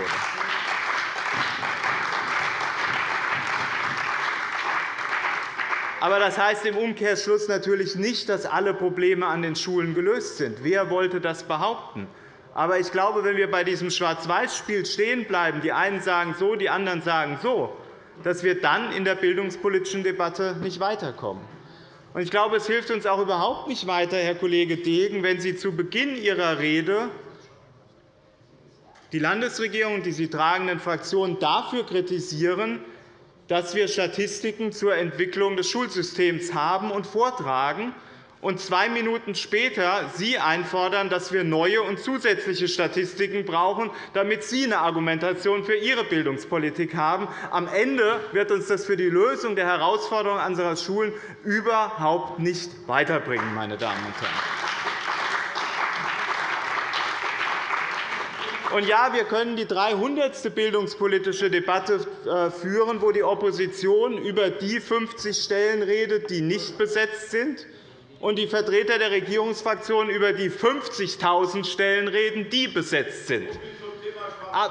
Aber das heißt im Umkehrschluss natürlich nicht, dass alle Probleme an den Schulen gelöst sind. Wer wollte das behaupten? Aber ich glaube, wenn wir bei diesem Schwarz-Weiß-Spiel stehen bleiben, die einen sagen so, die anderen sagen so, dass wir dann in der bildungspolitischen Debatte nicht weiterkommen. Ich glaube, es hilft uns auch überhaupt nicht weiter, Herr Kollege Degen, wenn Sie zu Beginn Ihrer Rede die Landesregierung und die sie tragenden Fraktionen dafür kritisieren, dass wir Statistiken zur Entwicklung des Schulsystems haben und vortragen, und zwei Minuten später Sie einfordern, dass wir neue und zusätzliche Statistiken brauchen, damit Sie eine Argumentation für Ihre Bildungspolitik haben. Am Ende wird uns das für die Lösung der Herausforderungen unserer Schulen überhaupt nicht weiterbringen. Meine Damen und Herren. Und ja, wir können die 300. bildungspolitische Debatte äh, führen, wo die Opposition über die 50 Stellen redet, die nicht besetzt sind, und die Vertreter der Regierungsfraktionen über die 50.000 Stellen reden, die besetzt sind. Ah,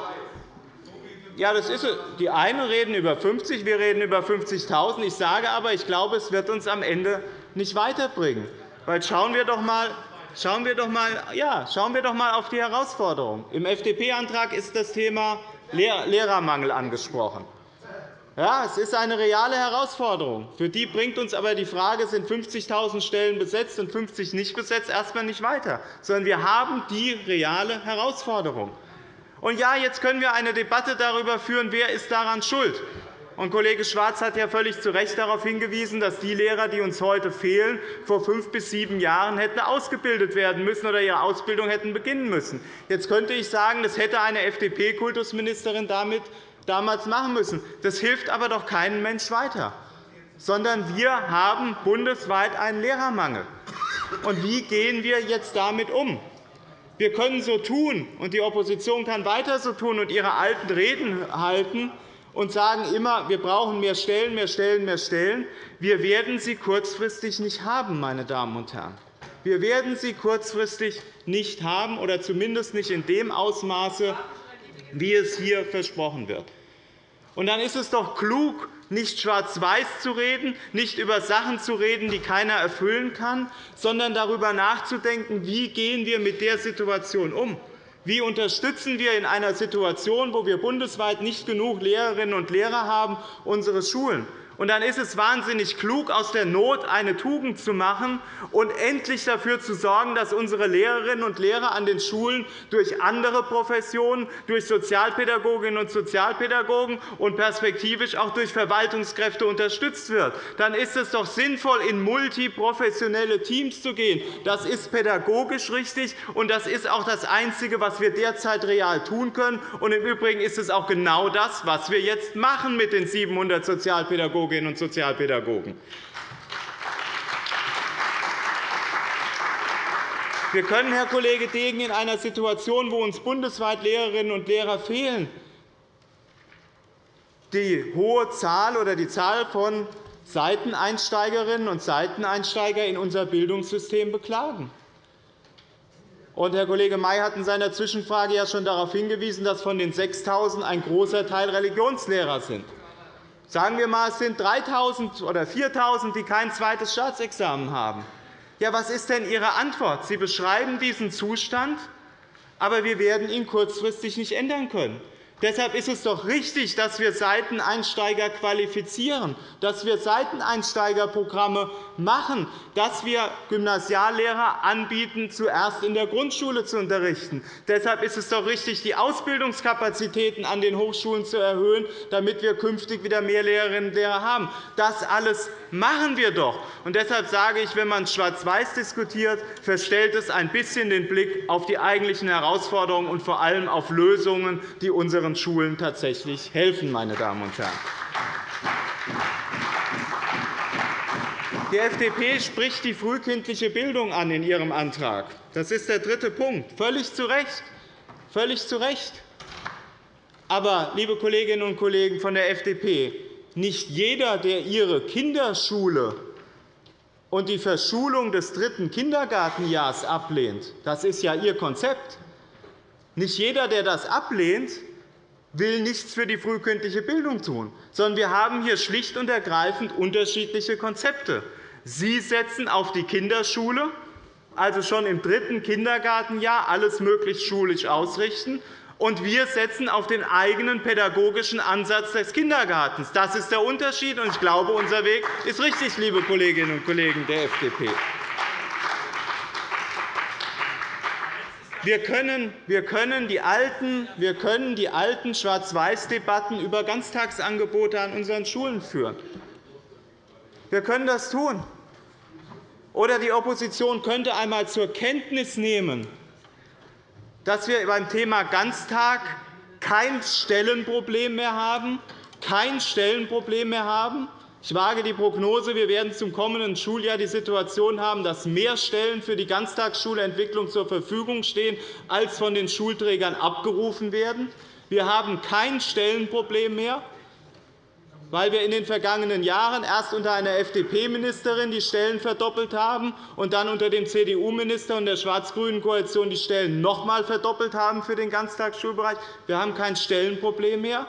ja, das ist Die einen reden über 50, wir reden über 50.000. Ich sage aber, ich glaube, es wird uns am Ende nicht weiterbringen. Weil schauen wir doch einmal, Schauen wir doch einmal, ja, schauen wir doch einmal auf die Herausforderungen. Im FDP-Antrag ist das Thema Lehrermangel angesprochen. Ja, es ist eine reale Herausforderung. Für die bringt uns aber die Frage, sind 50.000 Stellen besetzt und 50 nicht besetzt, erst einmal nicht weiter. Sondern wir haben die reale Herausforderung. Und ja, jetzt können wir eine Debatte darüber führen, wer ist daran schuld. Kollege Schwarz hat ja völlig zu Recht darauf hingewiesen, dass die Lehrer, die uns heute fehlen, vor fünf bis sieben Jahren hätten ausgebildet werden müssen oder ihre Ausbildung hätten beginnen müssen. Jetzt könnte ich sagen, das hätte eine FDP-Kultusministerin damals machen müssen. Das hilft aber doch keinem Mensch weiter, sondern wir haben bundesweit einen Lehrermangel. Und wie gehen wir jetzt damit um? Wir können so tun, und die Opposition kann weiter so tun und ihre alten Reden halten, und sagen immer, wir brauchen mehr Stellen, mehr Stellen, mehr Stellen. Wir werden sie kurzfristig nicht haben, meine Damen und Herren. Wir werden sie kurzfristig nicht haben, oder zumindest nicht in dem Ausmaße, wie es hier versprochen wird. Und dann ist es doch klug, nicht schwarz-weiß zu reden, nicht über Sachen zu reden, die keiner erfüllen kann, sondern darüber nachzudenken, wie gehen wir mit der Situation umgehen. Wie unterstützen wir in einer Situation, wo wir bundesweit nicht genug Lehrerinnen und Lehrer haben, unsere Schulen? Und dann ist es wahnsinnig klug, aus der Not eine Tugend zu machen und endlich dafür zu sorgen, dass unsere Lehrerinnen und Lehrer an den Schulen durch andere Professionen, durch Sozialpädagoginnen und Sozialpädagogen und perspektivisch auch durch Verwaltungskräfte unterstützt wird. Dann ist es doch sinnvoll, in multiprofessionelle Teams zu gehen. Das ist pädagogisch richtig, und das ist auch das Einzige, was wir derzeit real tun können. Und Im Übrigen ist es auch genau das, was wir jetzt machen mit den 700 Sozialpädagogen Sozialpädagoginnen und Sozialpädagogen. Wir können, Herr Kollege Degen, in einer Situation, wo uns bundesweit Lehrerinnen und Lehrer fehlen, die hohe Zahl oder die Zahl von Seiteneinsteigerinnen und Seiteneinsteiger in unser Bildungssystem beklagen. Herr Kollege May hat in seiner Zwischenfrage ja schon darauf hingewiesen, dass von den 6.000 ein großer Teil Religionslehrer sind. Sagen wir einmal, es sind 3.000 oder 4.000, die kein zweites Staatsexamen haben. Ja, was ist denn Ihre Antwort? Sie beschreiben diesen Zustand, aber wir werden ihn kurzfristig nicht ändern können. Deshalb ist es doch richtig, dass wir Seiteneinsteiger qualifizieren, dass wir Seiteneinsteigerprogramme machen, dass wir Gymnasiallehrer anbieten, zuerst in der Grundschule zu unterrichten. Deshalb ist es doch richtig, die Ausbildungskapazitäten an den Hochschulen zu erhöhen, damit wir künftig wieder mehr Lehrerinnen und Lehrer haben. Das alles machen wir doch. Und deshalb sage ich, wenn man schwarz-weiß diskutiert, verstellt es ein bisschen den Blick auf die eigentlichen Herausforderungen und vor allem auf Lösungen, die unseren Schulen tatsächlich helfen. Meine Damen und Herren. Die FDP spricht die frühkindliche Bildung an in ihrem Antrag. Das ist der dritte Punkt. Völlig zu Recht. Völlig zu Recht. Aber, liebe Kolleginnen und Kollegen von der FDP, nicht jeder, der Ihre Kinderschule und die Verschulung des dritten Kindergartenjahrs ablehnt, das ist ja Ihr Konzept, nicht jeder, der das ablehnt, will nichts für die frühkindliche Bildung tun, sondern wir haben hier schlicht und ergreifend unterschiedliche Konzepte. Sie setzen auf die Kinderschule, also schon im dritten Kindergartenjahr alles möglichst schulisch ausrichten, und wir setzen auf den eigenen pädagogischen Ansatz des Kindergartens. Das ist der Unterschied, und ich glaube, unser Weg ist richtig, liebe Kolleginnen und Kollegen der FDP. Wir können, wir können die alten, alten Schwarz-Weiß-Debatten über Ganztagsangebote an unseren Schulen führen. Wir können das tun. Oder die Opposition könnte einmal zur Kenntnis nehmen, dass wir beim Thema Ganztag kein Stellenproblem mehr haben, kein Stellenproblem mehr haben. Ich wage die Prognose, wir werden zum kommenden Schuljahr die Situation haben, dass mehr Stellen für die Ganztagsschulentwicklung zur Verfügung stehen, als von den Schulträgern abgerufen werden. Wir haben kein Stellenproblem mehr weil wir in den vergangenen Jahren erst unter einer FDP-Ministerin die Stellen verdoppelt haben und dann unter dem CDU-Minister und der schwarz-grünen Koalition die Stellen noch einmal verdoppelt haben für den Ganztagsschulbereich. Wir haben kein Stellenproblem mehr.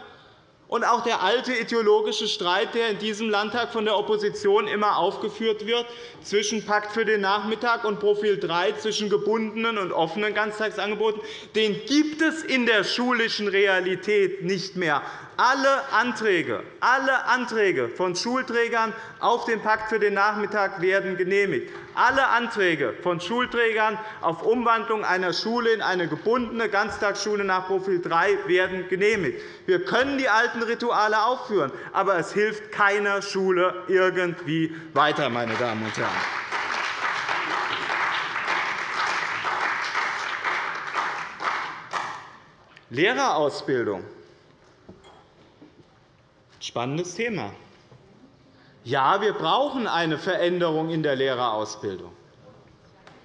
Und auch der alte ideologische Streit, der in diesem Landtag von der Opposition immer aufgeführt wird, zwischen Pakt für den Nachmittag und Profil 3, zwischen gebundenen und offenen Ganztagsangeboten, den gibt es in der schulischen Realität nicht mehr. Alle Anträge, alle Anträge von Schulträgern auf den Pakt für den Nachmittag werden genehmigt. Alle Anträge von Schulträgern auf Umwandlung einer Schule in eine gebundene Ganztagsschule nach Profil 3 werden genehmigt. Wir können die alten Rituale aufführen, aber es hilft keiner Schule irgendwie weiter. Meine Damen und Herren. Lehrerausbildung Spannendes Thema. Ja, wir brauchen eine Veränderung in der Lehrerausbildung.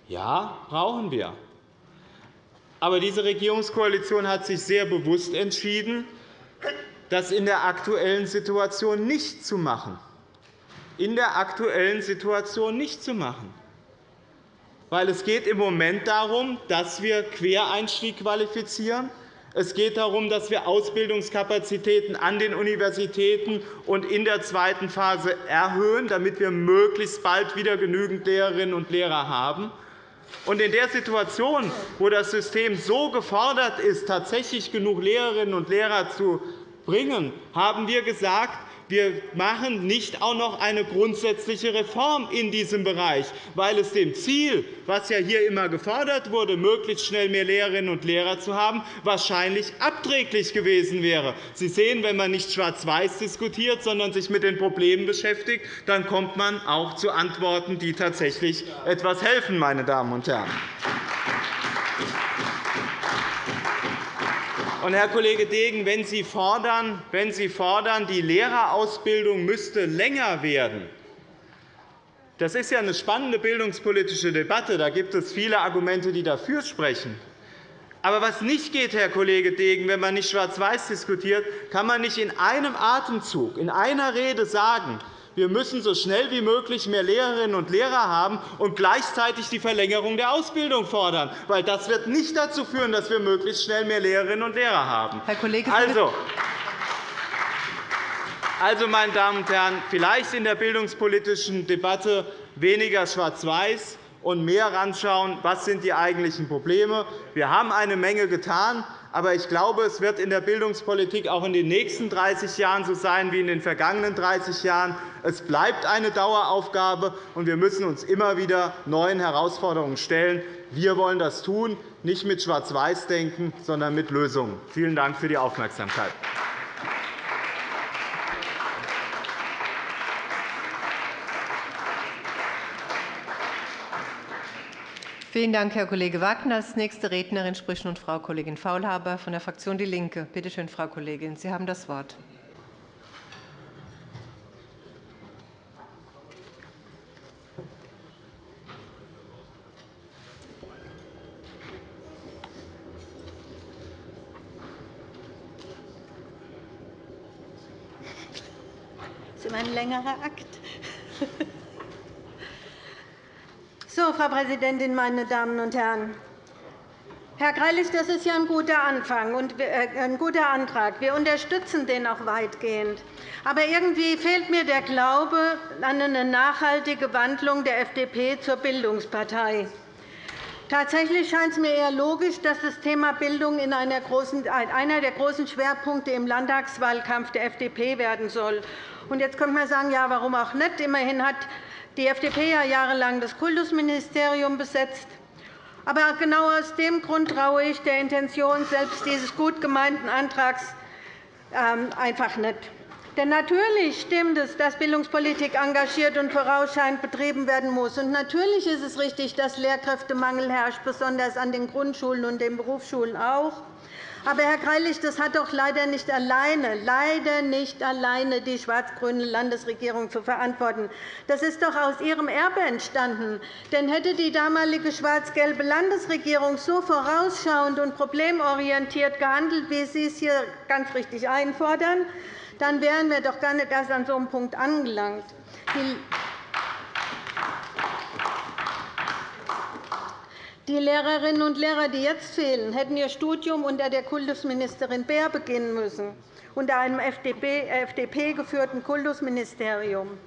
Ja, brauchen wir. Aber diese Regierungskoalition hat sich sehr bewusst entschieden, das in der aktuellen Situation nicht zu machen. In der aktuellen Situation nicht zu machen. Weil es geht im Moment darum, dass wir Quereinstieg qualifizieren, es geht darum, dass wir Ausbildungskapazitäten an den Universitäten und in der zweiten Phase erhöhen, damit wir möglichst bald wieder genügend Lehrerinnen und Lehrer haben. in der Situation, wo das System so gefordert ist, tatsächlich genug Lehrerinnen und Lehrer zu bringen, haben wir gesagt, wir machen nicht auch noch eine grundsätzliche Reform in diesem Bereich, weil es dem Ziel, das ja hier immer gefordert wurde, möglichst schnell mehr Lehrerinnen und Lehrer zu haben, wahrscheinlich abträglich gewesen wäre. Sie sehen, wenn man nicht schwarz-weiß diskutiert, sondern sich mit den Problemen beschäftigt, dann kommt man auch zu Antworten, die tatsächlich etwas helfen. Meine Damen und Herren. Und, Herr Kollege Degen, wenn Sie, fordern, wenn Sie fordern, die Lehrerausbildung müsste länger werden, Das ist ja eine spannende bildungspolitische Debatte. Da gibt es viele Argumente, die dafür sprechen. Aber was nicht geht, Herr Kollege Degen, wenn man nicht schwarz-weiß diskutiert, kann man nicht in einem Atemzug, in einer Rede sagen, wir müssen so schnell wie möglich mehr Lehrerinnen und Lehrer haben und gleichzeitig die Verlängerung der Ausbildung fordern. Weil das wird nicht dazu führen, dass wir möglichst schnell mehr Lehrerinnen und Lehrer haben. Herr Kollege also, also, meine Damen und Herren, vielleicht in der bildungspolitischen Debatte weniger schwarz-weiß und mehr anschauen, was sind die eigentlichen Probleme. Wir haben eine Menge getan. Aber ich glaube, es wird in der Bildungspolitik auch in den nächsten 30 Jahren so sein wie in den vergangenen 30 Jahren. Es bleibt eine Daueraufgabe, und wir müssen uns immer wieder neuen Herausforderungen stellen. Wir wollen das tun, nicht mit Schwarz-Weiß-Denken, sondern mit Lösungen. Vielen Dank für die Aufmerksamkeit. Vielen Dank, Herr Kollege Wagner. Als nächste Rednerin spricht nun Frau Kollegin Faulhaber von der Fraktion DIE LINKE. Bitte schön, Frau Kollegin, Sie haben das Wort. Das ist immer ein längerer Akt. Frau Präsidentin, meine Damen und Herren! Herr Greilich, das ist ja ein guter Anfang und äh, ein guter Antrag. Wir unterstützen den auch weitgehend. Aber irgendwie fehlt mir der Glaube an eine nachhaltige Wandlung der FDP zur Bildungspartei. Tatsächlich scheint es mir eher logisch, dass das Thema Bildung in einer der großen Schwerpunkte im Landtagswahlkampf der FDP werden soll. Jetzt könnte man sagen, ja, warum auch nicht? Immerhin hat die FDP hat jahrelang das Kultusministerium besetzt. Aber genau aus dem Grund traue ich der Intention selbst dieses gut gemeinten Antrags ähm, einfach nicht. Denn natürlich stimmt es, dass Bildungspolitik engagiert und vorausschauend betrieben werden muss. Und natürlich ist es richtig, dass Lehrkräftemangel herrscht, besonders an den Grundschulen und den Berufsschulen auch. Aber, Herr Greilich, das hat doch leider nicht alleine, leider nicht alleine die schwarz-grüne Landesregierung zu verantworten. Das ist doch aus ihrem Erbe entstanden. Denn hätte die damalige schwarz-gelbe Landesregierung so vorausschauend und problemorientiert gehandelt, wie Sie es hier ganz richtig einfordern, dann wären wir doch gar nicht erst an so einem Punkt angelangt. Die Lehrerinnen und Lehrer, die jetzt fehlen, hätten ihr Studium unter der Kultusministerin Beer beginnen müssen, unter einem FDP-geführten Kultusministerium.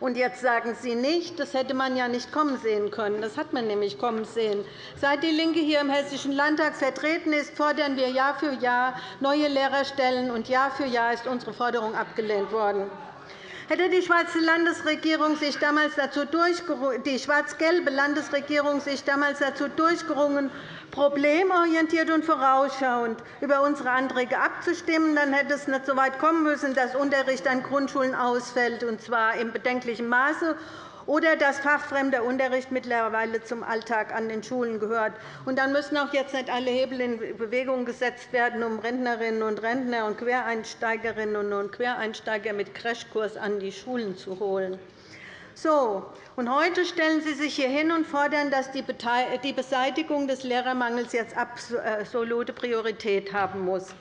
Und jetzt sagen Sie nicht, das hätte man ja nicht kommen sehen können. Das hat man nämlich kommen sehen. Seit DIE LINKE hier im Hessischen Landtag vertreten ist, fordern wir Jahr für Jahr neue Lehrerstellen, und Jahr für Jahr ist unsere Forderung abgelehnt worden. Hätte die schwarz-gelbe Landesregierung sich damals dazu durchgerungen, problemorientiert und vorausschauend über unsere Anträge abzustimmen, dann hätte es nicht so weit kommen müssen, dass Unterricht an Grundschulen ausfällt, und zwar in bedenklichem Maße oder dass fachfremder Unterricht mittlerweile zum Alltag an den Schulen gehört. Und dann müssen auch jetzt nicht alle Hebel in Bewegung gesetzt werden, um Rentnerinnen und Rentner und Quereinsteigerinnen und Quereinsteiger mit Crashkurs an die Schulen zu holen. So, und heute stellen Sie sich hier hin und fordern, dass die Beseitigung des Lehrermangels jetzt absolute Priorität haben muss.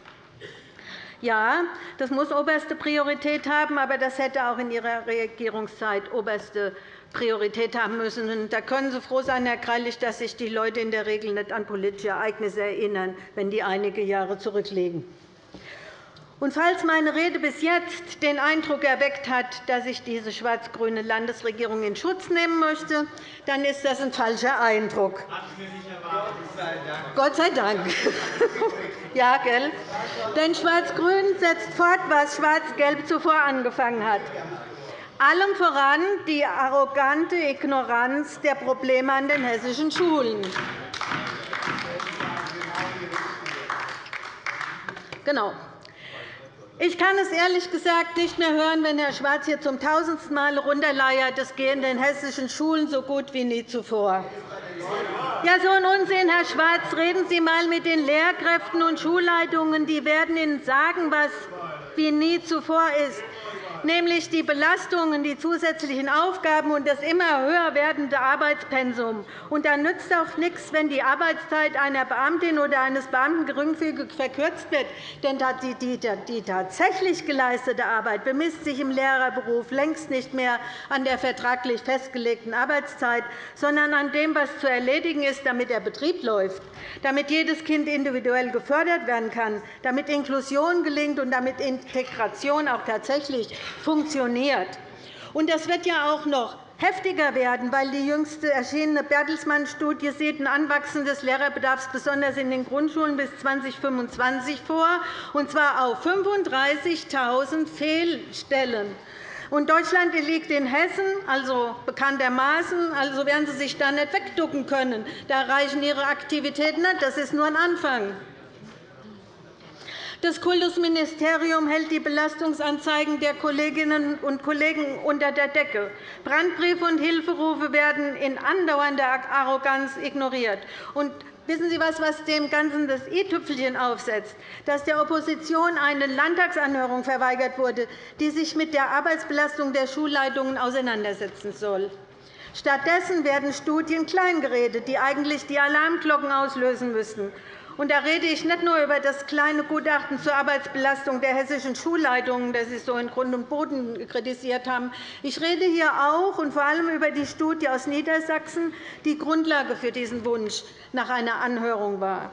Ja, das muss oberste Priorität haben, aber das hätte auch in Ihrer Regierungszeit oberste Priorität haben müssen. Da können Sie froh sein, Herr Greilich, dass sich die Leute in der Regel nicht an politische Ereignisse erinnern, wenn die einige Jahre zurückliegen. Und falls meine Rede bis jetzt den Eindruck erweckt hat, dass ich diese schwarz-grüne Landesregierung in Schutz nehmen möchte, dann ist das ein falscher Eindruck. Gott sei Dank. ja, gell? Denn Schwarz-Grün setzt fort, was Schwarz-Gelb zuvor angefangen hat. Allem voran die arrogante Ignoranz der Probleme an den hessischen Schulen. Genau. Ich kann es ehrlich gesagt nicht mehr hören, wenn Herr Schwarz hier zum tausendsten Mal runterleiert, es gehe in den hessischen Schulen so gut wie nie zuvor. Ja, so ein Unsinn, Herr Schwarz. Reden Sie einmal mit den Lehrkräften und Schulleitungen. Die werden Ihnen sagen, was wie nie zuvor ist. Nämlich die Belastungen, die zusätzlichen Aufgaben und das immer höher werdende Arbeitspensum. Und da nützt auch nichts, wenn die Arbeitszeit einer Beamtin oder eines Beamten geringfügig verkürzt wird. Denn die tatsächlich geleistete Arbeit bemisst sich im Lehrerberuf längst nicht mehr an der vertraglich festgelegten Arbeitszeit, sondern an dem, was zu erledigen ist, damit der Betrieb läuft, damit jedes Kind individuell gefördert werden kann, damit Inklusion gelingt und damit Integration auch tatsächlich funktioniert. Und das wird ja auch noch heftiger werden, weil die jüngste erschienene Bertelsmann-Studie sieht ein Anwachsen des Lehrerbedarfs besonders in den Grundschulen bis 2025 vor, und zwar auf 35.000 Fehlstellen. Und Deutschland liegt in Hessen, also bekanntermaßen. Also werden Sie sich da nicht wegducken können. Da reichen Ihre Aktivitäten nicht. Das ist nur ein Anfang. Das Kultusministerium hält die Belastungsanzeigen der Kolleginnen und Kollegen unter der Decke. Brandbriefe und Hilferufe werden in andauernder Arroganz ignoriert. Und Wissen Sie was, was dem Ganzen das i-Tüpfelchen aufsetzt? Dass der Opposition eine Landtagsanhörung verweigert wurde, die sich mit der Arbeitsbelastung der Schulleitungen auseinandersetzen soll. Stattdessen werden Studien kleingeredet, die eigentlich die Alarmglocken auslösen müssten. Und da rede ich nicht nur über das kleine Gutachten zur Arbeitsbelastung der hessischen Schulleitungen, das Sie so in Grund und Boden kritisiert haben. Ich rede hier auch und vor allem über die Studie aus Niedersachsen, die Grundlage für diesen Wunsch nach einer Anhörung war.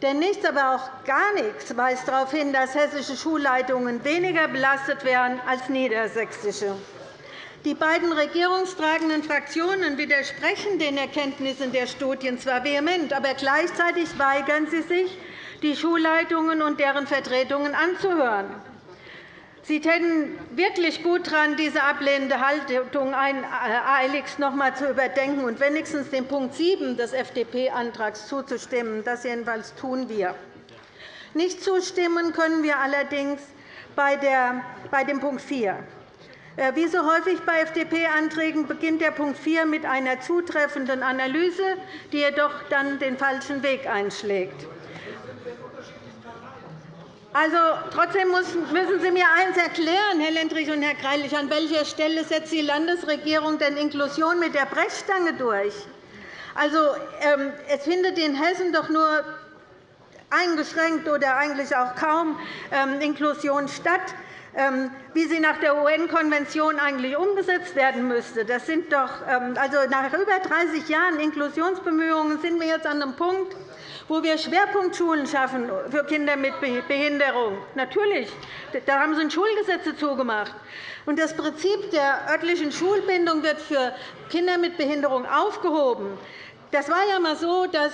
Denn nichts, aber auch gar nichts weist darauf hin, dass hessische Schulleitungen weniger belastet werden als niedersächsische. Die beiden regierungstragenden Fraktionen widersprechen den Erkenntnissen der Studien zwar vehement, aber gleichzeitig weigern sie sich, die Schulleitungen und deren Vertretungen anzuhören. Sie täten wirklich gut daran, diese ablehnende Haltung eiligst noch einmal zu überdenken und wenigstens dem Punkt 7 des FDP-Antrags zuzustimmen. Das jedenfalls tun wir. Nicht zustimmen können wir allerdings bei dem Punkt 4. Äh, wie so häufig bei FDP-Anträgen beginnt der Punkt 4 mit einer zutreffenden Analyse, die jedoch dann den falschen Weg einschlägt. Also, trotzdem müssen Sie mir eines erklären, Herr Lendrich und Herr Greilich. An welcher Stelle setzt die Landesregierung denn Inklusion mit der Brechstange durch? Also, ähm, es findet in Hessen doch nur eingeschränkt oder eigentlich auch kaum ähm, Inklusion statt. Ähm, wie sie nach der UN-Konvention eigentlich umgesetzt werden müsste. Das sind doch, ähm, also nach über 30 Jahren Inklusionsbemühungen sind wir jetzt an einem Punkt, wo wir Schwerpunktschulen schaffen für Kinder mit Behinderung. Natürlich, da haben Sie Schulgesetze zugemacht. Das Prinzip der örtlichen Schulbindung wird für Kinder mit Behinderung aufgehoben. Das war ja mal so, dass,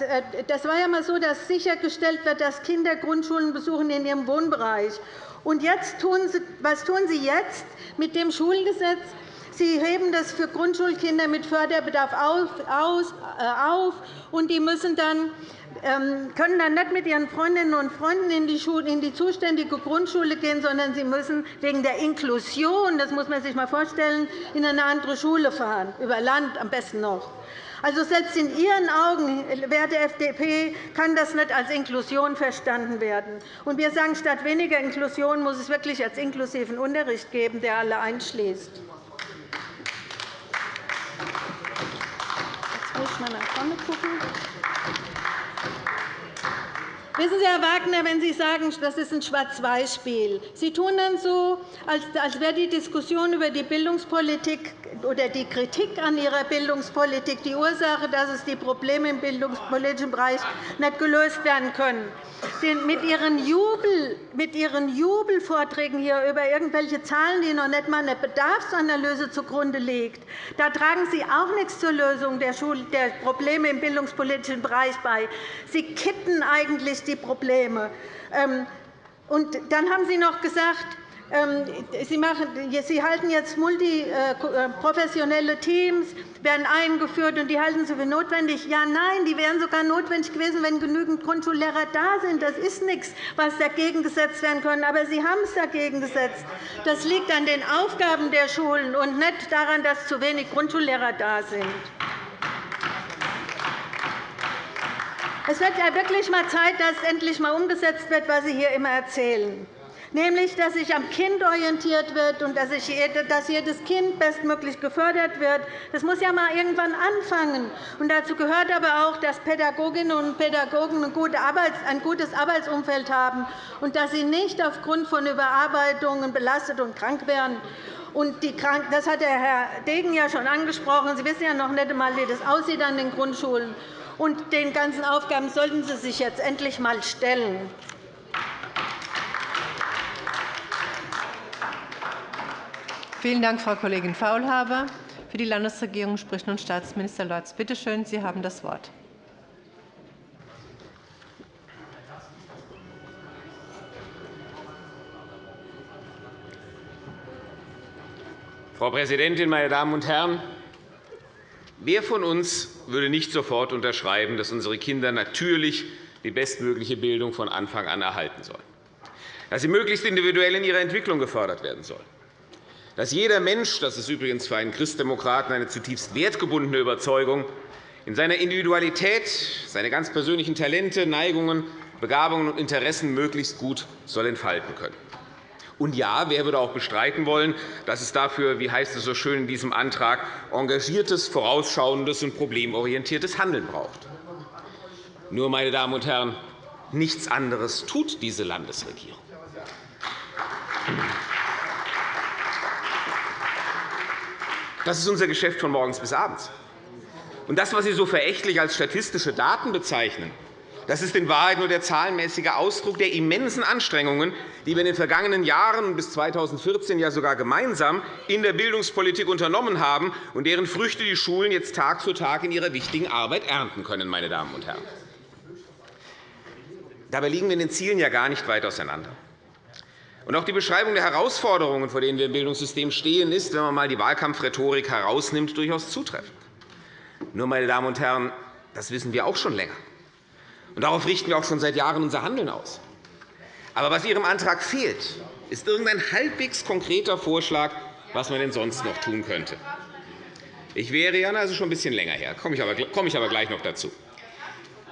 äh, das war ja mal so, dass sichergestellt wird, dass Kinder Grundschulen besuchen in ihrem Wohnbereich. Und jetzt tun Sie, was tun Sie jetzt mit dem Schulgesetz? Sie heben das für Grundschulkinder mit Förderbedarf auf, äh, und die müssen dann ähm, können dann nicht mit ihren Freundinnen und Freunden in die, Schule, in die zuständige Grundschule gehen, sondern sie müssen wegen der Inklusion, das muss man sich einmal vorstellen, in eine andere Schule fahren, über Land am besten noch. Also selbst in Ihren Augen, werte FDP, kann das nicht als Inklusion verstanden werden. Und wir sagen, statt weniger Inklusion muss es wirklich als inklusiven Unterricht geben, der alle einschließt. Jetzt muss ich mal nach vorne gucken. Wissen Sie, Herr Wagner, wenn Sie sagen, das ist ein Schwarz-Weiß-Spiel, Sie tun dann so, als wäre die Diskussion über die Bildungspolitik oder die Kritik an Ihrer Bildungspolitik die Ursache, dass es die Probleme im bildungspolitischen Bereich nicht gelöst werden können. Mit Ihren, Jubel, mit Ihren Jubelvorträgen hier über irgendwelche Zahlen, die noch nicht einmal eine Bedarfsanalyse zugrunde liegt, da tragen Sie auch nichts zur Lösung der Probleme im bildungspolitischen Bereich bei. Sie kitten eigentlich die Probleme. Ähm, und dann haben Sie noch gesagt, Sie, machen, Sie halten jetzt multiprofessionelle äh, Teams, werden eingeführt, und die halten Sie für notwendig. Ja, nein, die wären sogar notwendig gewesen, wenn genügend Grundschullehrer da sind. Das ist nichts, was dagegen gesetzt werden könnte. Aber Sie haben es dagegen gesetzt. Das liegt an den Aufgaben der Schulen und nicht daran, dass zu wenig Grundschullehrer da sind. Es wird ja wirklich einmal Zeit, dass endlich einmal umgesetzt wird, was Sie hier immer erzählen. Nämlich dass sich am Kind orientiert wird und dass jedes Kind bestmöglich gefördert wird. Das muss ja einmal irgendwann anfangen. Und dazu gehört aber auch, dass Pädagoginnen und Pädagogen ein gutes Arbeitsumfeld haben und dass sie nicht aufgrund von Überarbeitungen belastet und krank werden. Das hat Herr Degen ja schon angesprochen. Sie wissen ja noch nicht einmal, wie das aussieht an den Grundschulen. Und den ganzen Aufgaben sollten Sie sich jetzt endlich einmal stellen. Vielen Dank, Frau Kollegin Faulhaber. Für die Landesregierung spricht nun Staatsminister Lorz. Bitte schön, Sie haben das Wort. Frau Präsidentin, meine Damen und Herren! Wer von uns würde nicht sofort unterschreiben, dass unsere Kinder natürlich die bestmögliche Bildung von Anfang an erhalten sollen, dass sie möglichst individuell in ihrer Entwicklung gefördert werden sollen, dass jeder Mensch – das ist übrigens für einen Christdemokraten eine zutiefst wertgebundene Überzeugung – in seiner Individualität seine ganz persönlichen Talente, Neigungen, Begabungen und Interessen möglichst gut soll entfalten können. Und ja, wer würde auch bestreiten wollen, dass es dafür, wie heißt es so schön in diesem Antrag, engagiertes, vorausschauendes und problemorientiertes Handeln braucht? Nur, meine Damen und Herren, nichts anderes tut diese Landesregierung. Das ist unser Geschäft von morgens bis abends. Und das, was Sie so verächtlich als statistische Daten bezeichnen, das ist in Wahrheit nur der zahlenmäßige Ausdruck der immensen Anstrengungen, die wir in den vergangenen Jahren bis 2014 ja sogar gemeinsam in der Bildungspolitik unternommen haben und deren Früchte die Schulen jetzt Tag für Tag in ihrer wichtigen Arbeit ernten können. Meine Damen und Herren. Dabei liegen wir in den Zielen ja gar nicht weit auseinander. Und auch die Beschreibung der Herausforderungen, vor denen wir im Bildungssystem stehen, ist, wenn man einmal die Wahlkampfrhetorik herausnimmt, durchaus zutreffend. Nur, meine Damen und Herren, das wissen wir auch schon länger. Und darauf richten wir auch schon seit Jahren unser Handeln aus. Aber was Ihrem Antrag fehlt, ist irgendein halbwegs konkreter Vorschlag, was man denn sonst noch tun könnte. Ich wäre ja also schon ein bisschen länger her, komme ich aber gleich noch dazu.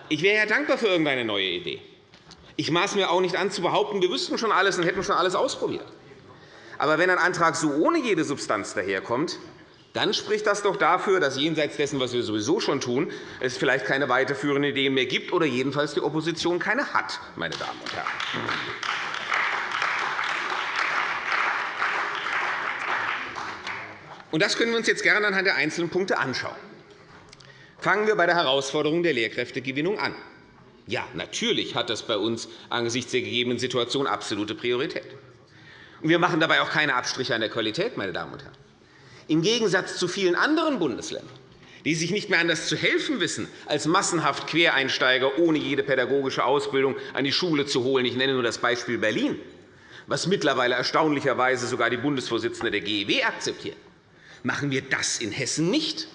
Ich wäre ja dankbar für irgendeine neue Idee. Ich maß mir auch nicht an, zu behaupten, wir wüssten schon alles und hätten schon alles ausprobiert. Aber wenn ein Antrag so ohne jede Substanz daherkommt, dann spricht das doch dafür, dass jenseits dessen, was wir sowieso schon tun, es vielleicht keine weiterführenden Ideen mehr gibt oder jedenfalls die Opposition keine hat. Meine Damen und Herren. Und das können wir uns jetzt gerne anhand der einzelnen Punkte anschauen. Fangen wir bei der Herausforderung der Lehrkräftegewinnung an. Ja, natürlich hat das bei uns angesichts der gegebenen Situation absolute Priorität. wir machen dabei auch keine Abstriche an der Qualität. Meine Damen und Herren. Im Gegensatz zu vielen anderen Bundesländern, die sich nicht mehr anders zu helfen wissen, als massenhaft Quereinsteiger ohne jede pädagogische Ausbildung an die Schule zu holen. Ich nenne nur das Beispiel Berlin, was mittlerweile erstaunlicherweise sogar die Bundesvorsitzende der GEW akzeptiert. Machen wir das in Hessen nicht.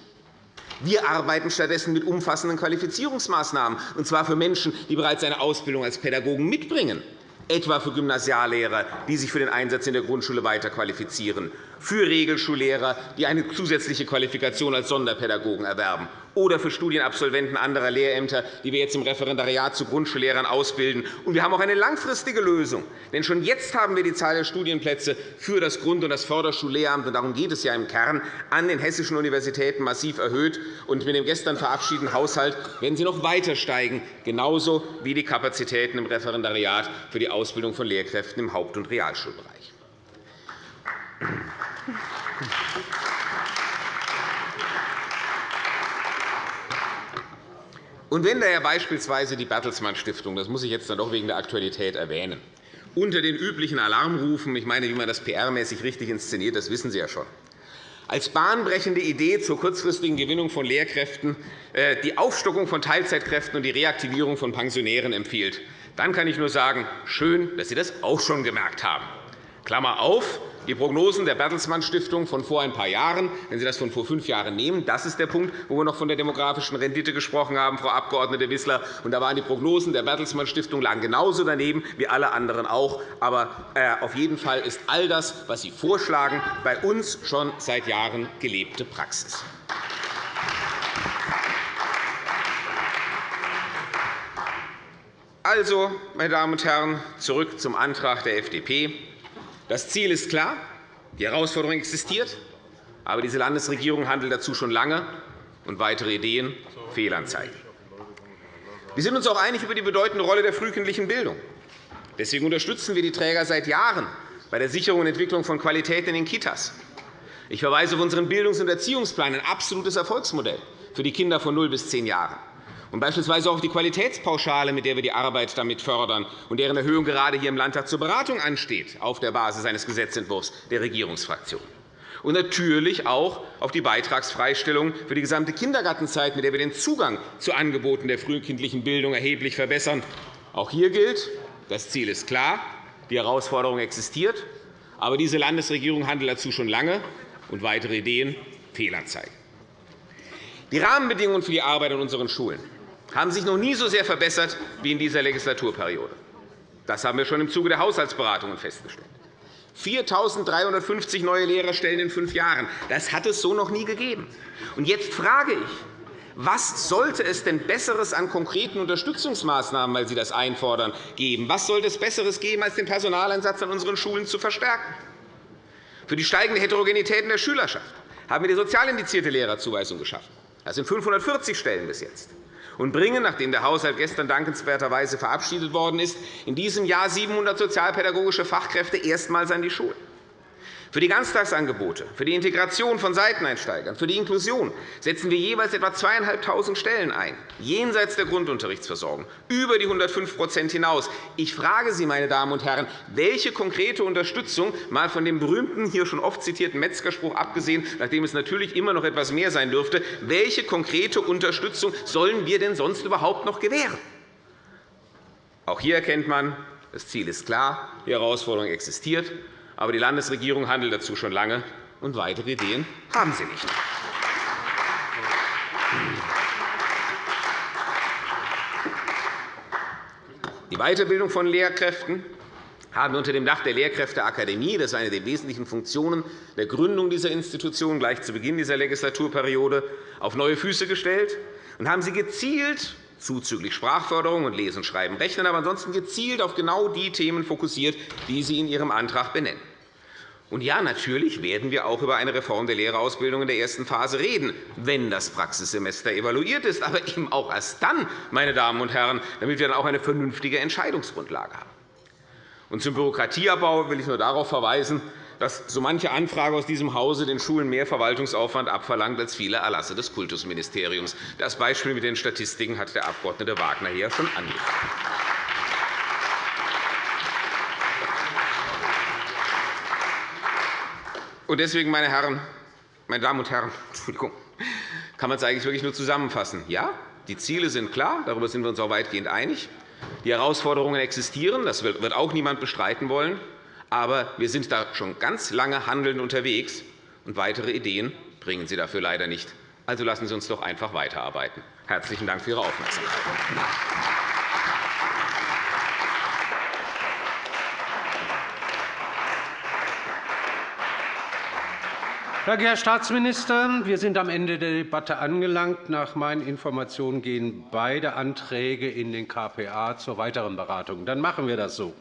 Wir arbeiten stattdessen mit umfassenden Qualifizierungsmaßnahmen, und zwar für Menschen, die bereits eine Ausbildung als Pädagogen mitbringen etwa für Gymnasiallehrer, die sich für den Einsatz in der Grundschule weiter qualifizieren, für Regelschullehrer, die eine zusätzliche Qualifikation als Sonderpädagogen erwerben, oder für Studienabsolventen anderer Lehrämter, die wir jetzt im Referendariat zu Grundschullehrern ausbilden. Und wir haben auch eine langfristige Lösung. Denn schon jetzt haben wir die Zahl der Studienplätze für das Grund- und das Förderschullehramt, und darum geht es ja im Kern, an den hessischen Universitäten massiv erhöht. Und mit dem gestern verabschiedeten Haushalt werden sie noch weiter steigen, genauso wie die Kapazitäten im Referendariat für die Ausbildung von Lehrkräften im Haupt- und Realschulbereich. Und wenn daher beispielsweise die Bertelsmann Stiftung, das muss ich jetzt dann doch wegen der Aktualität erwähnen, unter den üblichen Alarmrufen, ich meine, wie man das PR-mäßig richtig inszeniert, das wissen Sie ja schon, als bahnbrechende Idee zur kurzfristigen Gewinnung von Lehrkräften äh, die Aufstockung von Teilzeitkräften und die Reaktivierung von Pensionären empfiehlt, dann kann ich nur sagen, schön, dass Sie das auch schon gemerkt haben. Klammer auf, die Prognosen der Bertelsmann Stiftung von vor ein paar Jahren, wenn Sie das von vor fünf Jahren nehmen, das ist der Punkt, wo wir noch von der demografischen Rendite gesprochen haben, Frau Abg. Wissler. Und da waren die Prognosen der Bertelsmann Stiftung lagen genauso daneben wie alle anderen auch. Aber äh, auf jeden Fall ist all das, was Sie vorschlagen, bei uns schon seit Jahren gelebte Praxis. Also, meine Damen und Herren, zurück zum Antrag der FDP. Das Ziel ist klar, die Herausforderung existiert, aber diese Landesregierung handelt dazu schon lange, und weitere Ideen Fehlanzeigen. Wir sind uns auch einig über die bedeutende Rolle der frühkindlichen Bildung. Deswegen unterstützen wir die Träger seit Jahren bei der Sicherung und Entwicklung von Qualität in den Kitas. Ich verweise auf unseren Bildungs- und Erziehungsplan, ein absolutes Erfolgsmodell für die Kinder von 0 bis 10 Jahren. Und beispielsweise auch die Qualitätspauschale, mit der wir die Arbeit damit fördern und deren Erhöhung gerade hier im Landtag zur Beratung ansteht, auf der Basis eines Gesetzentwurfs der Regierungsfraktion. Und natürlich auch auf die Beitragsfreistellung für die gesamte Kindergartenzeit, mit der wir den Zugang zu Angeboten der frühkindlichen Bildung erheblich verbessern. Auch hier gilt, das Ziel ist klar, die Herausforderung existiert, aber diese Landesregierung handelt dazu schon lange, und weitere Ideen Fehlanzeigen. Die Rahmenbedingungen für die Arbeit an unseren Schulen haben sich noch nie so sehr verbessert wie in dieser Legislaturperiode. Das haben wir schon im Zuge der Haushaltsberatungen festgestellt. 4.350 neue Lehrerstellen in fünf Jahren. Das hat es so noch nie gegeben. Und jetzt frage ich, was sollte es denn Besseres an konkreten Unterstützungsmaßnahmen, weil Sie das einfordern, geben? Was sollte es Besseres geben, als den Personaleinsatz an unseren Schulen zu verstärken? Für die steigende Heterogenität in der Schülerschaft haben wir die sozial indizierte Lehrerzuweisung geschaffen. Das sind 540 Stellen bis jetzt und bringen, nachdem der Haushalt gestern dankenswerterweise verabschiedet worden ist, in diesem Jahr 700 sozialpädagogische Fachkräfte erstmals an die Schulen. Für die Ganztagsangebote, für die Integration von Seiteneinsteigern, für die Inklusion setzen wir jeweils etwa 2.500 Stellen ein, jenseits der Grundunterrichtsversorgung, über die 105% hinaus. Ich frage Sie, meine Damen und Herren, welche konkrete Unterstützung, mal von dem berühmten, hier schon oft zitierten Metzgerspruch abgesehen, nachdem es natürlich immer noch etwas mehr sein dürfte, welche konkrete Unterstützung sollen wir denn sonst überhaupt noch gewähren? Auch hier erkennt man, das Ziel ist klar, die Herausforderung existiert. Aber die Landesregierung handelt dazu schon lange, und weitere Ideen haben sie nicht. Die Weiterbildung von Lehrkräften haben wir unter dem Dach der Lehrkräfteakademie, das ist eine der wesentlichen Funktionen der Gründung dieser Institution gleich zu Beginn dieser Legislaturperiode, auf neue Füße gestellt und haben sie gezielt zuzüglich Sprachförderung und Lesen, Schreiben, Rechnen, aber ansonsten gezielt auf genau die Themen fokussiert, die Sie in Ihrem Antrag benennen. Und ja, natürlich werden wir auch über eine Reform der Lehrerausbildung in der ersten Phase reden, wenn das Praxissemester evaluiert ist, aber eben auch erst dann, meine Damen und Herren, damit wir dann auch eine vernünftige Entscheidungsgrundlage haben. Und zum Bürokratieabbau will ich nur darauf verweisen, dass so manche Anfrage aus diesem Hause den Schulen mehr Verwaltungsaufwand abverlangt als viele Erlasse des Kultusministeriums. Das Beispiel mit den Statistiken hat der Abg. Wagner hier schon angeführt. deswegen, meine, Herren, meine Damen und Herren, Entschuldigung, kann man es eigentlich wirklich nur zusammenfassen. Ja, die Ziele sind klar, darüber sind wir uns auch weitgehend einig. Die Herausforderungen existieren, das wird auch niemand bestreiten wollen. Aber wir sind da schon ganz lange handelnd unterwegs, und weitere Ideen bringen Sie dafür leider nicht. Also lassen Sie uns doch einfach weiterarbeiten. Herzlichen Dank für Ihre Aufmerksamkeit. Danke, Herr Staatsminister. Wir sind am Ende der Debatte angelangt. Nach meinen Informationen gehen beide Anträge in den KPA zur weiteren Beratung. Dann machen wir das so.